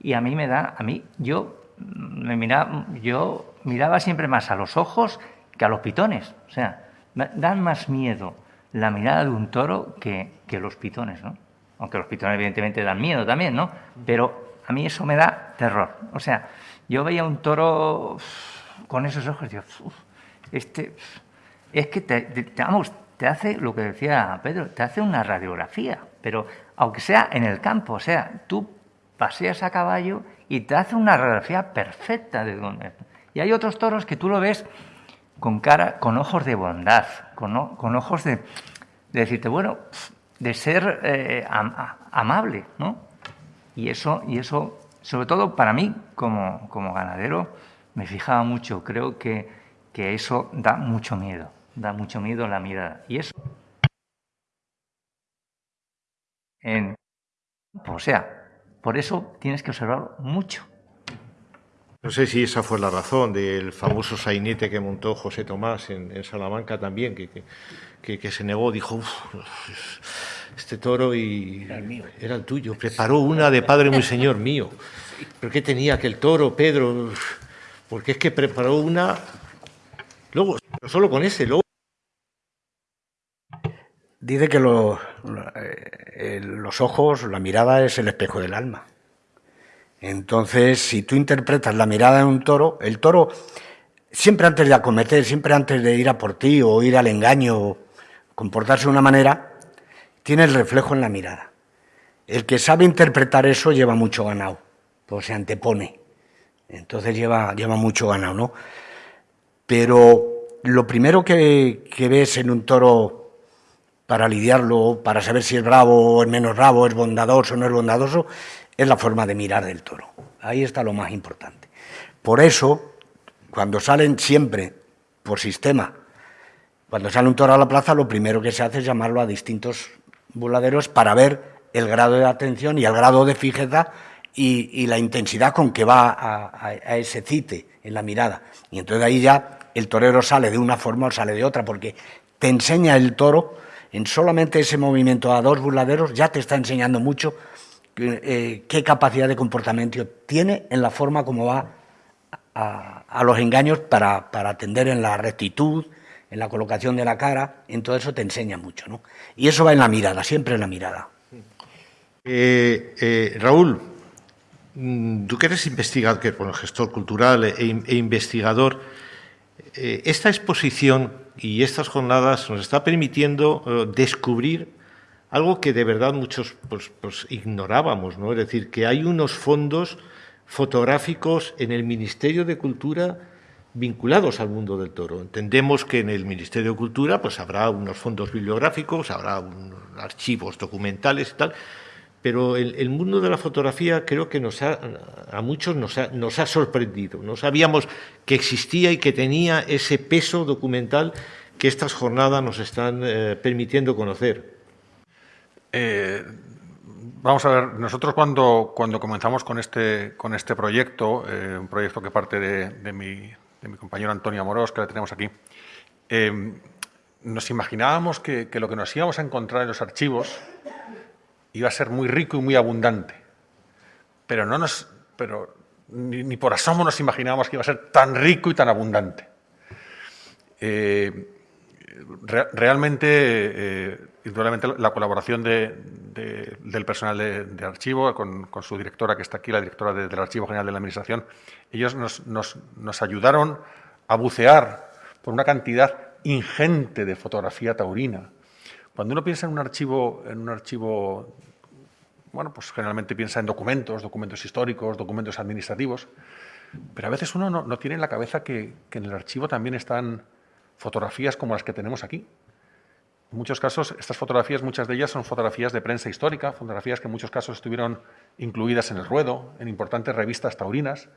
Y a mí me da, a mí, yo me miraba, yo miraba siempre más a los ojos que a los pitones. O sea, dan más miedo la mirada de un toro que, que los pitones, ¿no? Aunque los pitones evidentemente dan miedo también, ¿no? Pero a mí eso me da terror. O sea, yo veía un toro con esos ojos y digo, este, es que te, vamos, te hace lo que decía Pedro, te hace una radiografía, pero aunque sea en el campo, o sea, tú paseas a caballo y te hace una radiografía perfecta de dónde. Y hay otros toros que tú lo ves con cara, con ojos de bondad, con, con ojos de, decirte, bueno, de ser eh, amable, ¿no? Y eso, y eso, sobre todo para mí, como, como ganadero, me fijaba mucho. Creo que, que eso da mucho miedo, da mucho miedo la mirada. Y eso. En, o sea, por eso tienes que observar mucho. No sé si esa fue la razón del famoso sainete que montó José Tomás en, Salamanca también, que, que, se negó, dijo, este toro y era el, mío. era el tuyo. Preparó una de Padre muy Señor mío. ¿Pero qué tenía que el toro, Pedro? Porque es que preparó una... Luego, solo con ese, luego Dice que eh, los ojos, la mirada es el espejo del alma. Entonces, si tú interpretas la mirada de un toro, el toro, siempre antes de acometer, siempre antes de ir a por ti o ir al engaño, o comportarse de una manera, tiene el reflejo en la mirada. El que sabe interpretar eso lleva mucho ganado, pues se antepone. Entonces lleva, lleva mucho ganado, ¿no? Pero lo primero que, que ves en un toro para lidiarlo, para saber si es bravo o es menos bravo, es bondadoso o no es bondadoso, es la forma de mirar del toro. Ahí está lo más importante. Por eso, cuando salen siempre por sistema, cuando sale un toro a la plaza, lo primero que se hace es llamarlo a distintos voladeros para ver el grado de atención y el grado de fijeza y, la intensidad con que va a, a, ese cite en la mirada. Y entonces ahí ya el torero sale de una forma o sale de otra, porque te enseña el toro en solamente ese movimiento a dos burladeros ya te está enseñando mucho eh, qué capacidad de comportamiento tiene en la forma como va a, los engaños para, atender en la rectitud, en la colocación de la cara, en todo eso te enseña mucho. ¿no? Y eso va en la mirada, siempre en la mirada. Eh, eh, Raúl, mm, tú que eres investigador, que bueno, gestor cultural e, e investigador, esta exposición y estas jornadas nos está permitiendo eh, descubrir algo que de verdad muchos pues, pues, ignorábamos, ¿no? Es decir, que hay unos fondos fotográficos en el Ministerio de Cultura vinculados al mundo del toro. Entendemos que en el Ministerio de Cultura pues habrá unos fondos bibliográficos, habrá unos archivos documentales y tal, pero el, mundo de la fotografía creo que nos ha, a muchos nos ha, nos ha, sorprendido. No sabíamos que existía y que tenía ese peso documental que estas jornadas nos están eh, permitiendo conocer. Eh, vamos a ver, nosotros cuando, comenzamos con este, este proyecto, eh, un proyecto que parte de, mi, de, mi, compañero Antonio Amorós, que la tenemos aquí, nos imaginábamos que lo que nos íbamos a encontrar en los archivos iba a ser muy rico y muy abundante. Pero no nos pero ni, por asomo nos imaginábamos que iba a ser tan rico y tan abundante. Eh, realmente, eh, la colaboración del personal de, archivo con, su directora, que está aquí, la directora del Archivo General de la Administración, ellos nos, ayudaron a bucear por una cantidad ingente de fotografía taurina. Cuando uno piensa en un archivo, en un archivo bueno, pues generalmente piensa en documentos, documentos históricos, documentos administrativos, pero a veces uno no, tiene en la cabeza que, en el archivo también están fotografías como las que tenemos aquí. En muchos casos, estas fotografías, muchas de ellas son fotografías de prensa histórica, fotografías que en muchos casos estuvieron incluidas en el ruedo, en importantes revistas taurinas.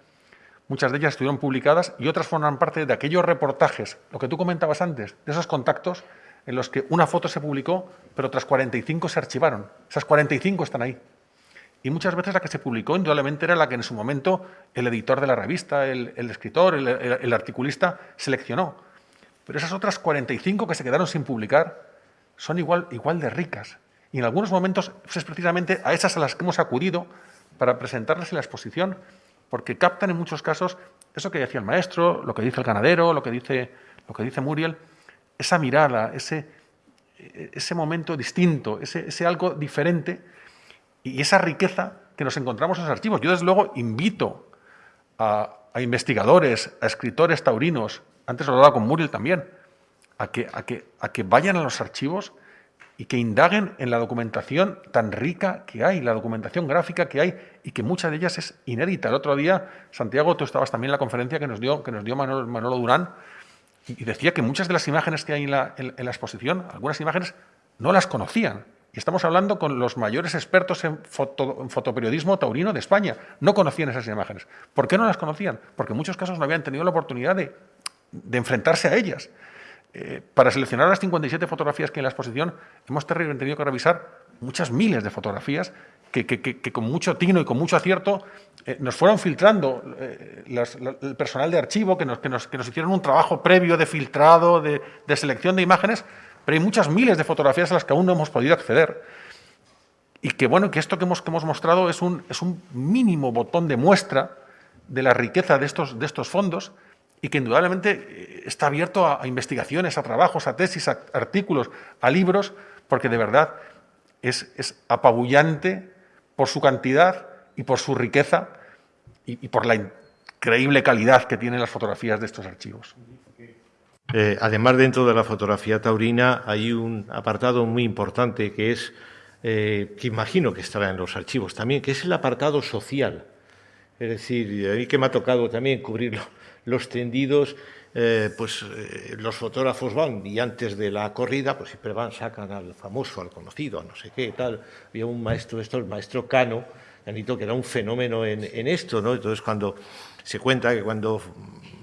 Muchas de ellas estuvieron publicadas y otras forman parte de aquellos reportajes, lo que tú comentabas antes, de esos contactos en los que una foto se publicó, pero otras 45 se archivaron. Esas 45 están ahí. Y muchas veces la que se publicó, indudablemente, era la que en su momento el editor de la revista, el, escritor, el, articulista seleccionó. Pero esas otras 45 que se quedaron sin publicar son igual, igual de ricas. Y en algunos momentos es precisamente a esas a las que hemos acudido para presentarles en la exposición, porque captan en muchos casos eso que decía el maestro, lo que dice el ganadero, lo que dice, lo que dice Muriel, esa mirada, ese, ese momento distinto, ese, algo diferente y esa riqueza que nos encontramos en los archivos. Yo, desde luego, invito a, investigadores, a escritores taurinos, antes lo hablaba con Muriel también, a que, a, que, a que vayan a los archivos y que indaguen en la documentación tan rica que hay, la documentación gráfica que hay y que mucha de ellas es inédita. El otro día, Santiago, tú estabas también en la conferencia que nos dio, que nos dio Manolo Durán, y decía que muchas de las imágenes que hay en la, exposición, algunas imágenes no las conocían. Y estamos hablando con los mayores expertos en, fotoperiodismo taurino de España. No conocían esas imágenes. ¿Por qué no las conocían? Porque en muchos casos no habían tenido la oportunidad de, enfrentarse a ellas. Eh, para seleccionar las 57 fotografías que hay en la exposición, hemos tenido que revisar muchas miles de fotografías que, con mucho tino y con mucho acierto eh, nos fueron filtrando eh, el personal de archivo, que nos, nos, hicieron un trabajo previo de filtrado, de, selección de imágenes, pero hay muchas miles de fotografías a las que aún no hemos podido acceder. Y que bueno, que esto que hemos, que hemos mostrado es un, es un mínimo botón de muestra de la riqueza de estos, de estos fondos y que indudablemente eh, está abierto a, a investigaciones, a trabajos, a tesis, a artículos, a libros, porque de verdad es, es apabullante por su cantidad y por su riqueza y, por la increíble calidad que tienen las fotografías de estos archivos. Eh, además, dentro de la fotografía taurina hay un apartado muy importante que es, eh, que imagino que estará en los archivos también, que es el apartado social. Es decir, a mí que me ha tocado también cubrir los tendidos, eh, pues los fotógrafos van y antes de la corrida, pues siempre van, sacan al famoso, al conocido, a no sé qué, tal. Había un maestro, esto, el maestro Cano, que era un fenómeno en, esto, ¿no? Entonces, cuando se cuenta que cuando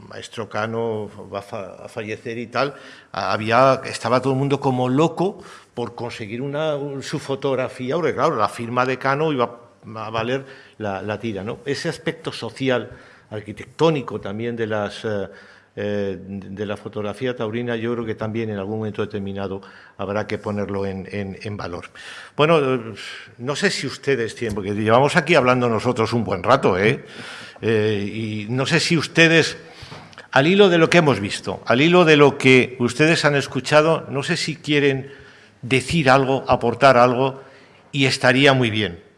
Maestro Cano va a fallecer y tal, había, estaba todo el mundo como loco por conseguir una, su fotografía, porque claro, la firma de Cano iba a valer la, tira, ¿no? Ese aspecto social, arquitectónico también de las... Eh, eh, de la fotografía taurina, yo creo que también en algún momento determinado habrá que ponerlo en, valor. Bueno, eh, no sé si ustedes tienen, porque llevamos aquí hablando nosotros un buen rato, ¿eh? ¿eh? y no sé si ustedes, al hilo de lo que hemos visto, al hilo de lo que ustedes han escuchado, no sé si quieren decir algo, aportar algo, y estaría muy bien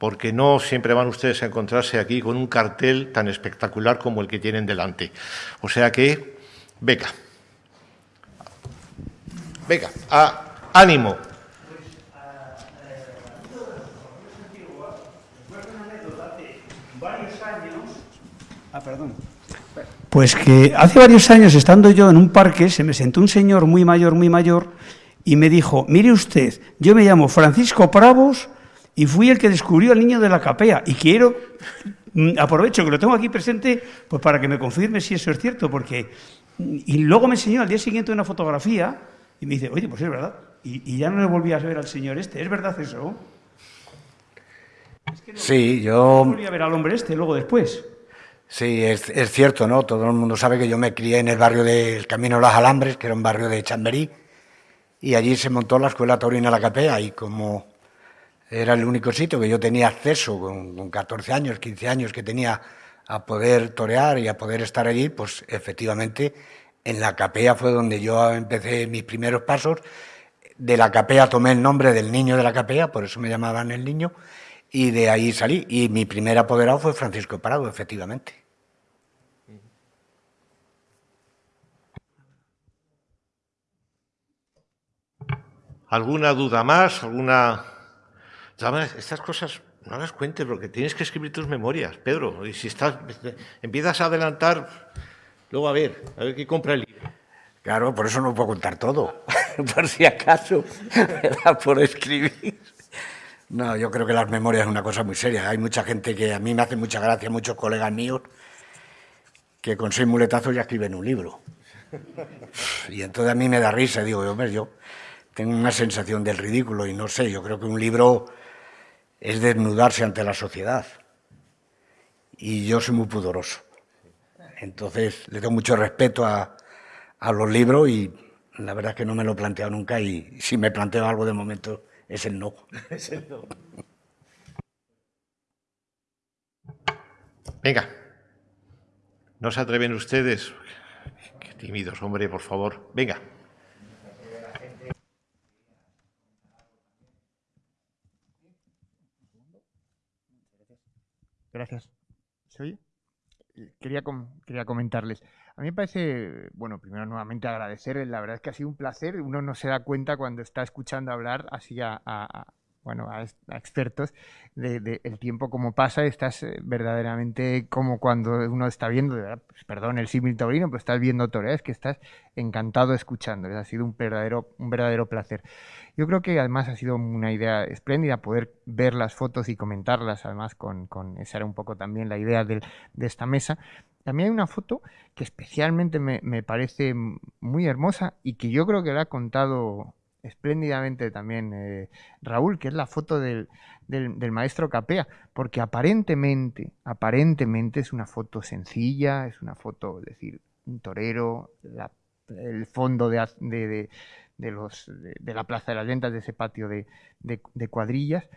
porque no siempre van ustedes a encontrarse aquí con un cartel tan espectacular como el que tienen delante. O sea que, venga, venga, ánimo. Ah, perdón. Pues que hace varios años, estando yo en un parque, se me sentó un señor muy mayor, muy mayor, y me dijo, mire usted, yo me llamo Francisco Pravos, y fui el que descubrió al niño de la capea. Y quiero, mm, aprovecho que lo tengo aquí presente, pues para que me confirme si eso es cierto, porque... Y luego me enseñó al día siguiente una fotografía y me dice, oye, pues es verdad. Y, ya no le volví a ver al señor este. ¿Es verdad eso? sí, yo... volví a ver al hombre este luego después. Sí, es, es, cierto, ¿no? Todo el mundo sabe que yo me crié en el barrio del Camino de los Alambres, que era un barrio de Chamberí, y allí se montó la Escuela Taurina La Capea, y como Era el único sitio que yo tenía acceso con, con 14 años, 15 años que tenía a poder torear y a poder estar allí, pues efectivamente en la capea fue donde yo empecé mis primeros pasos. De la capea tomé el nombre del niño de la capea, por eso me llamaban el niño, y de ahí salí. Y mi primer apoderado fue Francisco Parado, efectivamente. ¿Alguna duda más? ¿Alguna...? Estas cosas no las cuentes porque tienes que escribir tus memorias, Pedro. Y si estás, empiezas a adelantar, luego a ver, a ver qué compra el libro. Claro, por eso no puedo contar todo, por si acaso me da por escribir. No, yo creo que las memorias es una cosa muy seria. Hay mucha gente que a mí me hace mucha gracia, muchos colegas míos, que con seis muletazos ya escriben un libro. Y entonces a mí me da risa, digo, hombre, yo tengo una sensación del ridículo y no sé, yo creo que un libro es desnudarse ante la sociedad. Y yo soy muy pudoroso. Entonces le tengo mucho respeto a, a los libros y la verdad es que no me lo he planteado nunca y si me planteo algo de momento es el no. Es el no. Venga, ¿no se atreven ustedes? Qué tímidos, hombre, por favor. Venga. Gracias. ¿Se oye? Quería, quería comentarles. A mí me parece, bueno, primero nuevamente agradecer, la verdad es que ha sido un placer, uno no se da cuenta cuando está escuchando hablar así a, bueno, a, expertos de, el tiempo como pasa, estás eh, verdaderamente como cuando uno está viendo, de pues, perdón el símil taurino, pero estás viendo torear, es que estás encantado escuchando, ha sido un verdadero, un verdadero placer. Yo creo que además ha sido una idea espléndida poder ver las fotos y comentarlas, además con, con esa era un poco también la idea de, de esta mesa. También hay una foto que especialmente me, me, parece muy hermosa y que yo creo que la ha contado espléndidamente también eh, Raúl, que es la foto del, del, maestro Capea, porque aparentemente, aparentemente es una foto sencilla, es una foto, es decir, un torero, el fondo de, de, de los, de, la Plaza de las Ventas, de ese patio de, cuadrillas,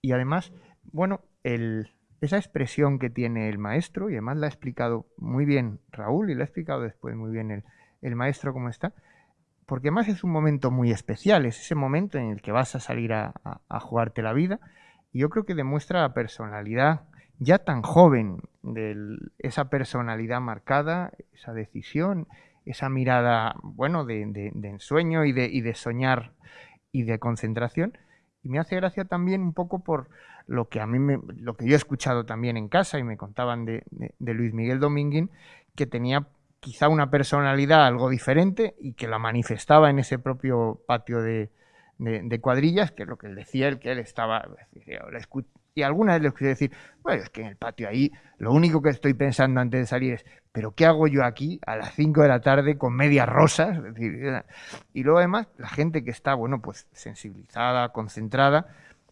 y además, bueno, el, esa expresión que tiene el maestro, y además la ha explicado muy bien Raúl y la ha explicado después muy bien el, el maestro cómo está, porque además es un momento muy especial, es ese momento en el que vas a salir a, jugarte la vida y yo creo que demuestra la personalidad ya tan joven, de esa personalidad marcada, esa decisión, esa mirada, bueno, de, ensueño y de, soñar y de concentración. Y me hace gracia también un poco por lo que a mí me, lo que yo he escuchado también en casa y me contaban de, Luis Miguel Domínguez, que tenía quizá una personalidad algo diferente y que la manifestaba en ese propio patio de, cuadrillas, que es lo que él decía, el que él estaba... Y alguna vez le escuché decir, bueno, es que en el patio ahí lo único que estoy pensando antes de salir es, pero ¿qué hago yo aquí a las 5 de la tarde con medias rosas? y luego además la gente que está, bueno, pues sensibilizada, concentrada,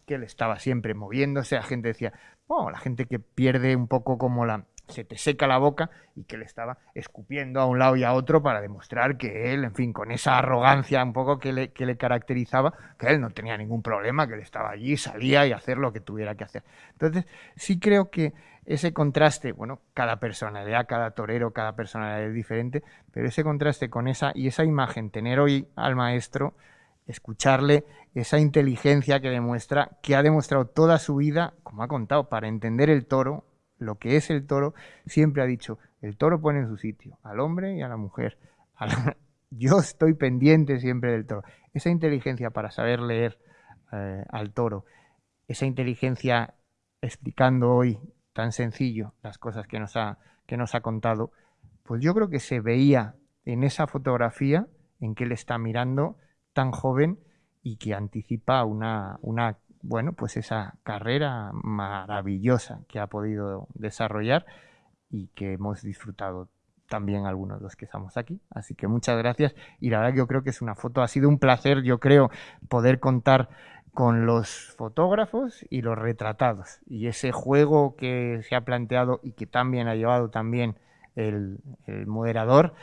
que él estaba siempre moviéndose, la gente decía, bueno, la gente que pierde un poco como la, se te seca la boca y que le estaba escupiendo a un lado y a otro para demostrar que él, en fin, con esa arrogancia un poco que le, que le caracterizaba, que él no tenía ningún problema, que él estaba allí, salía y hacer lo que tuviera que hacer. Entonces, sí creo que ese contraste, bueno, cada personalidad, cada torero, cada personalidad es diferente, pero ese contraste con esa y esa imagen, tener hoy al maestro, escucharle esa inteligencia que demuestra, que ha demostrado toda su vida, como ha contado, para entender el toro, lo que es el toro, siempre ha dicho, el toro pone en su sitio al hombre y a la mujer. Yo estoy pendiente siempre del toro. Esa inteligencia para saber leer eh, al toro, esa inteligencia explicando hoy tan sencillo las cosas que nos, ha, que nos ha contado, pues yo creo que se veía en esa fotografía en que él está mirando tan joven y que anticipa una, una bueno, pues esa carrera maravillosa que ha podido desarrollar y que hemos disfrutado también algunos de los que estamos aquí. Así que muchas gracias y la verdad que yo creo que es una foto, ha sido un placer, yo creo, poder contar con los fotógrafos y los retratados y ese juego que se ha planteado y que también ha llevado también el, el, moderador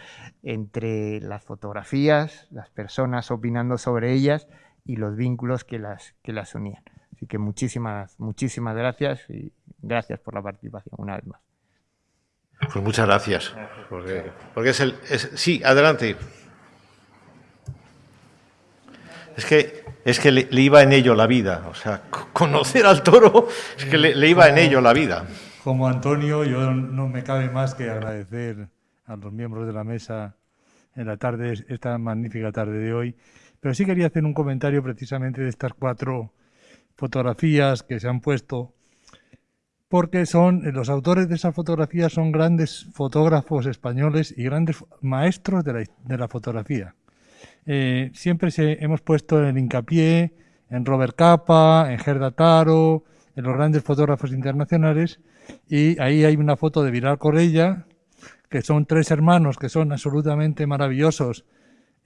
entre las fotografías, las personas opinando sobre ellas y los vínculos que las, que las unían. Así que muchísimas, muchísimas gracias y gracias por la participación una vez más. Pues muchas gracias. Porque, porque es el. sí, adelante. Es que, es que le, iba en ello la vida. O sea, conocer al toro es que le, iba en ello la vida. Como Antonio, yo no me cabe más que agradecer a los miembros de la mesa en la tarde, esta magnífica tarde de hoy. Pero sí quería hacer un comentario precisamente de estas cuatro fotografías que se han puesto porque son los autores de esas fotografías son grandes fotógrafos españoles y grandes maestros de la, fotografía. Eh, siempre se, hemos puesto el hincapié en Robert Capa, en Gerda Taro, en los grandes fotógrafos internacionales, y ahí hay una foto de Viral Corella, que son tres hermanos que son absolutamente maravillosos,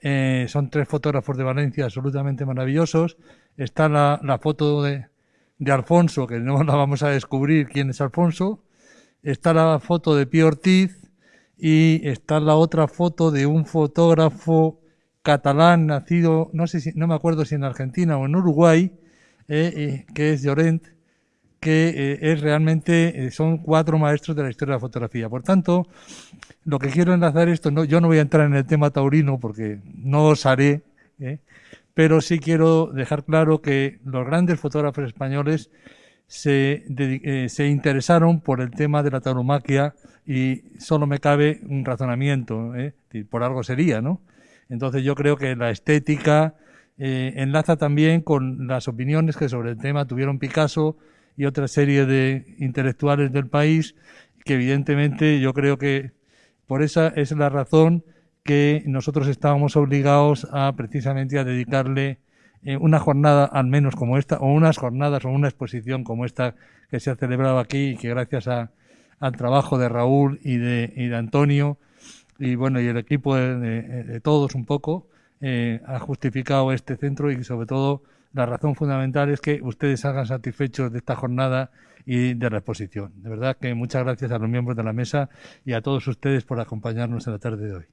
eh, son tres fotógrafos de Valencia absolutamente maravillosos. Está la foto de, de Alfonso, que no la vamos a descubrir quién es Alfonso. Está la foto de Pío Ortiz y está la otra foto de un fotógrafo catalán nacido, no sé si, no me acuerdo si en Argentina o en Uruguay, eh, eh, que es Llorent, que eh, es realmente, son cuatro maestros de la historia de la fotografía. Por tanto, lo que quiero enlazar esto, no, yo no voy a entrar en el tema taurino porque no os haré, pero sí quiero dejar claro que los grandes fotógrafos españoles se, eh, se interesaron por el tema de la tauromaquia y solo me cabe un razonamiento, ¿eh? por algo sería, ¿no? Entonces yo creo que la estética eh, enlaza también con las opiniones que sobre el tema tuvieron Picasso y otra serie de intelectuales del país, que evidentemente yo creo que por esa es la razón que nosotros estábamos obligados a precisamente a dedicarle eh, una jornada al menos como esta, o unas jornadas o una exposición como esta que se ha celebrado aquí y que gracias a, al trabajo de Raúl y de, y de Antonio y bueno y el equipo de, todos un poco eh, ha justificado este centro y sobre todo la razón fundamental es que ustedes salgan satisfechos de esta jornada y de la exposición. De verdad que muchas gracias a los miembros de la mesa y a todos ustedes por acompañarnos en la tarde de hoy.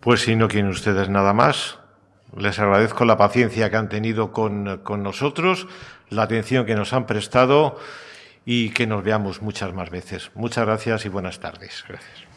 Pues si no quieren ustedes nada más, les agradezco la paciencia que han tenido con, con, nosotros, la atención que nos han prestado y que nos veamos muchas más veces. Muchas gracias y buenas tardes. Gracias.